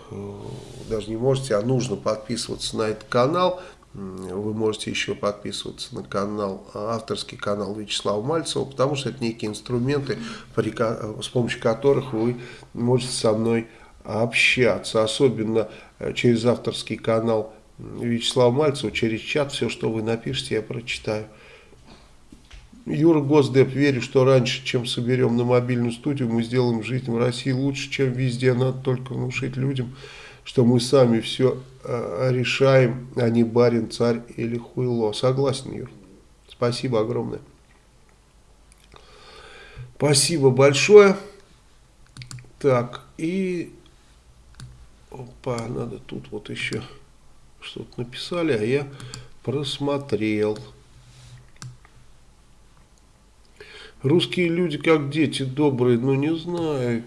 даже не можете, а нужно подписываться на этот канал. Вы можете еще подписываться на канал, авторский канал Вячеслава Мальцева, потому что это некие инструменты, с помощью которых вы можете со мной общаться. Особенно э, через авторский канал Вячеслава Мальцева, через чат, все, что вы напишите, я прочитаю. Юра Госдеп, верю, что раньше, чем соберем на мобильную студию, мы сделаем жизнь в России лучше, чем везде. Надо только внушить людям, что мы сами все э, решаем, а не барин, царь или хуйло. Согласен, Юр. Спасибо огромное. Спасибо большое. Так, и... Опа, надо тут вот еще что-то написали, а я просмотрел. Русские люди как дети добрые, ну не знаю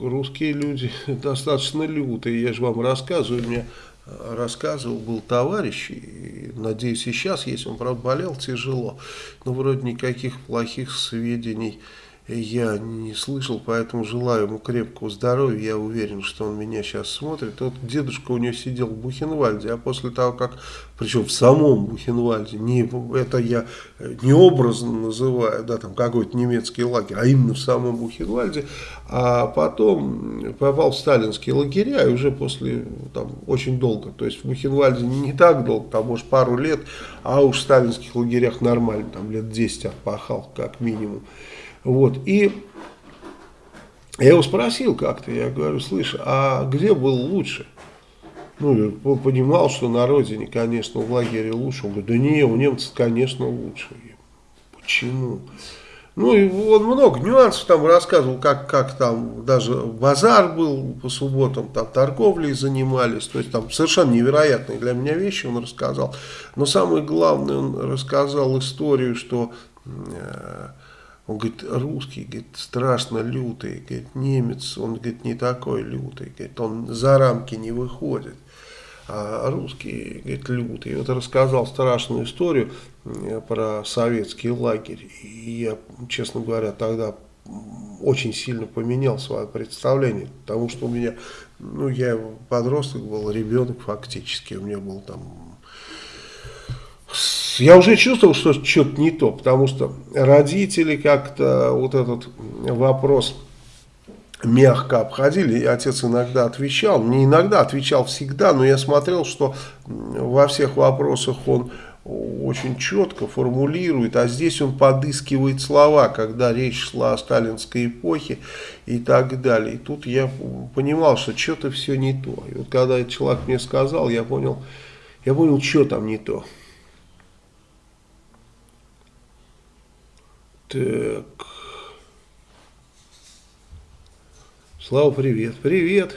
русские люди достаточно лютые. Я же вам рассказываю, мне рассказывал, был товарищ, и, надеюсь, и сейчас есть, он, правда, болел тяжело, но вроде никаких плохих сведений я не слышал, поэтому желаю ему крепкого здоровья. Я уверен, что он меня сейчас смотрит. Вот дедушка у него сидел в Бухенвальде, а после того, как, причем в самом Бухенвальде, не, это я не образно называю, да, там какой-то немецкий лагерь, а именно в самом Бухенвальде, а потом попал в сталинские лагеря, и уже после, там, очень долго, то есть в Бухенвальде не так долго, там, может, пару лет, а уж в сталинских лагерях нормально, там, лет 10 отпахал, как минимум. Вот, и я его спросил как-то, я говорю, слышь, а где был лучше? Ну, понимал, что на родине, конечно, в лагере лучше. Он говорит, да не, у немцев, конечно, лучше. Я, Почему? Ну, и он много нюансов там рассказывал, как, как там даже базар был по субботам, там торговлей занимались. То есть там совершенно невероятные для меня вещи он рассказал. Но самое главное, он рассказал историю, что... Э, он говорит, русский, говорит, страшно лютый, говорит, немец, он, говорит, не такой лютый, говорит, он за рамки не выходит. А русский, говорит, лютый. И вот рассказал страшную историю про советский лагерь. И я, честно говоря, тогда очень сильно поменял свое представление, потому что у меня, ну, я подросток был, ребенок фактически, у меня был там я уже чувствовал, что что-то не то, потому что родители как-то вот этот вопрос мягко обходили, и отец иногда отвечал, не иногда, отвечал всегда, но я смотрел, что во всех вопросах он очень четко формулирует, а здесь он подыскивает слова, когда речь шла о сталинской эпохе и так далее. И тут я понимал, что что-то все не то. И вот когда человек мне сказал, я понял, я понял, что там не то. Так. Слава, привет. Привет.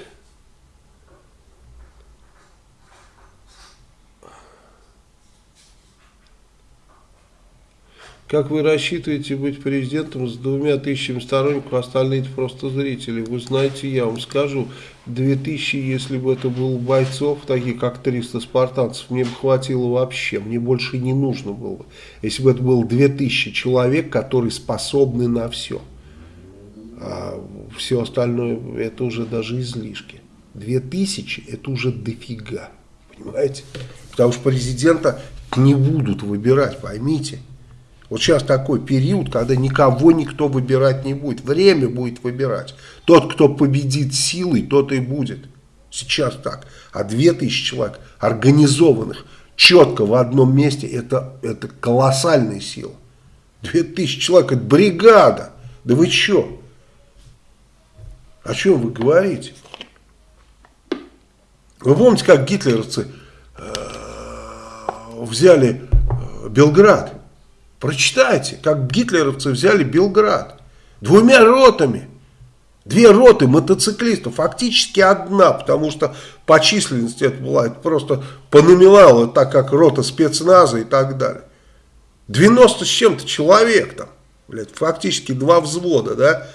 Как вы рассчитываете быть президентом с двумя тысячами сторонников, остальные это просто зрители? Вы знаете, я вам скажу, две тысячи, если бы это был бойцов, таких как 300 спартанцев, мне бы хватило вообще, мне больше не нужно было бы. Если бы это было две тысячи человек, которые способны на все. А все остальное, это уже даже излишки. Две тысячи, это уже дофига, понимаете? Потому что президента не будут выбирать, поймите. Вот сейчас такой период, когда никого никто выбирать не будет. Время будет выбирать. Тот, кто победит силой, тот и будет. Сейчас так. А 2000 человек организованных, четко в одном месте, это, это колоссальная сила. 2000 человек, это бригада. Да вы что? О чем вы говорите? Вы помните, как гитлеровцы э, взяли э, Белград? Прочитайте, как гитлеровцы взяли Белград. Двумя ротами. Две роты мотоциклистов, фактически одна, потому что по численности это была это просто по номиналу, так как рота спецназа и так далее. 90 с чем-то человек там, блядь, фактически два взвода, да.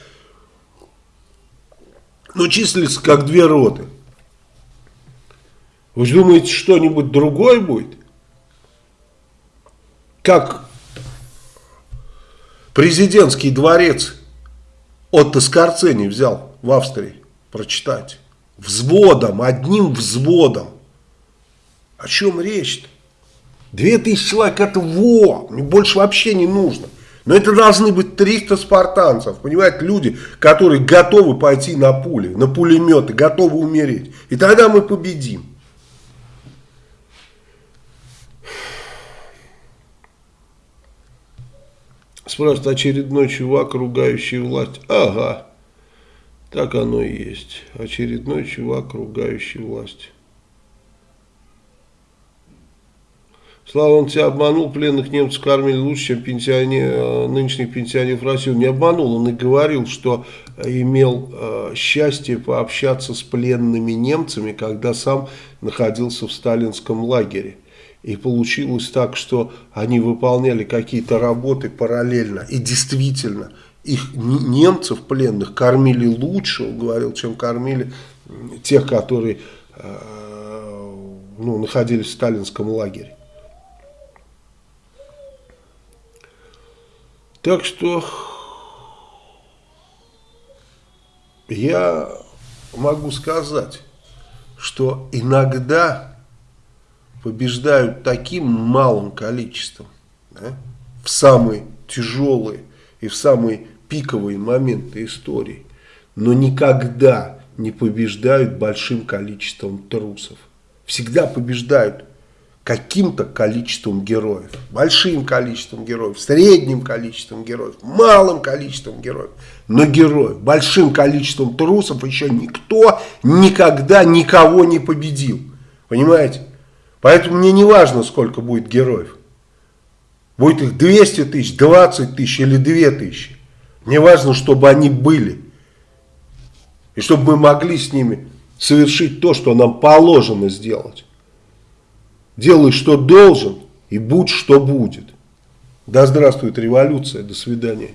Но числится как две роты. Вы думаете, что-нибудь другое будет? Как Президентский дворец Отто Скорцени взял в Австрии. Прочитайте. Взводом, одним взводом. О чем речь-то? Две тысячи человек это во, мне больше вообще не нужно. Но это должны быть 300 спартанцев, понимаете, люди, которые готовы пойти на пули, на пулеметы, готовы умереть. И тогда мы победим. Спрашивает очередной чувак, ругающий власть. Ага, так оно и есть. Очередной чувак, ругающий власть. Слава, он тебя обманул, пленных немцев кормили лучше, чем пенсионер, нынешних пенсионеров России. Он не обманул, он и говорил, что имел э, счастье пообщаться с пленными немцами, когда сам находился в сталинском лагере. И получилось так, что они выполняли какие-то работы параллельно. И действительно, их немцев пленных кормили лучше, он говорил, чем кормили тех, которые э, ну, находились в сталинском лагере. Так что я могу сказать, что иногда побеждают таким малым количеством да, в самые тяжелые и в самые пиковые моменты истории, но никогда не побеждают большим количеством трусов. Всегда побеждают каким-то количеством героев. Большим количеством героев, средним количеством героев, малым количеством героев. Но героев, большим количеством трусов еще никто никогда никого не победил. Понимаете? Поэтому мне не важно, сколько будет героев. Будет их 200 тысяч, 20 тысяч или 2 тысячи. Мне важно, чтобы они были. И чтобы мы могли с ними совершить то, что нам положено сделать. Делай, что должен, и будь, что будет. Да здравствует революция. До свидания.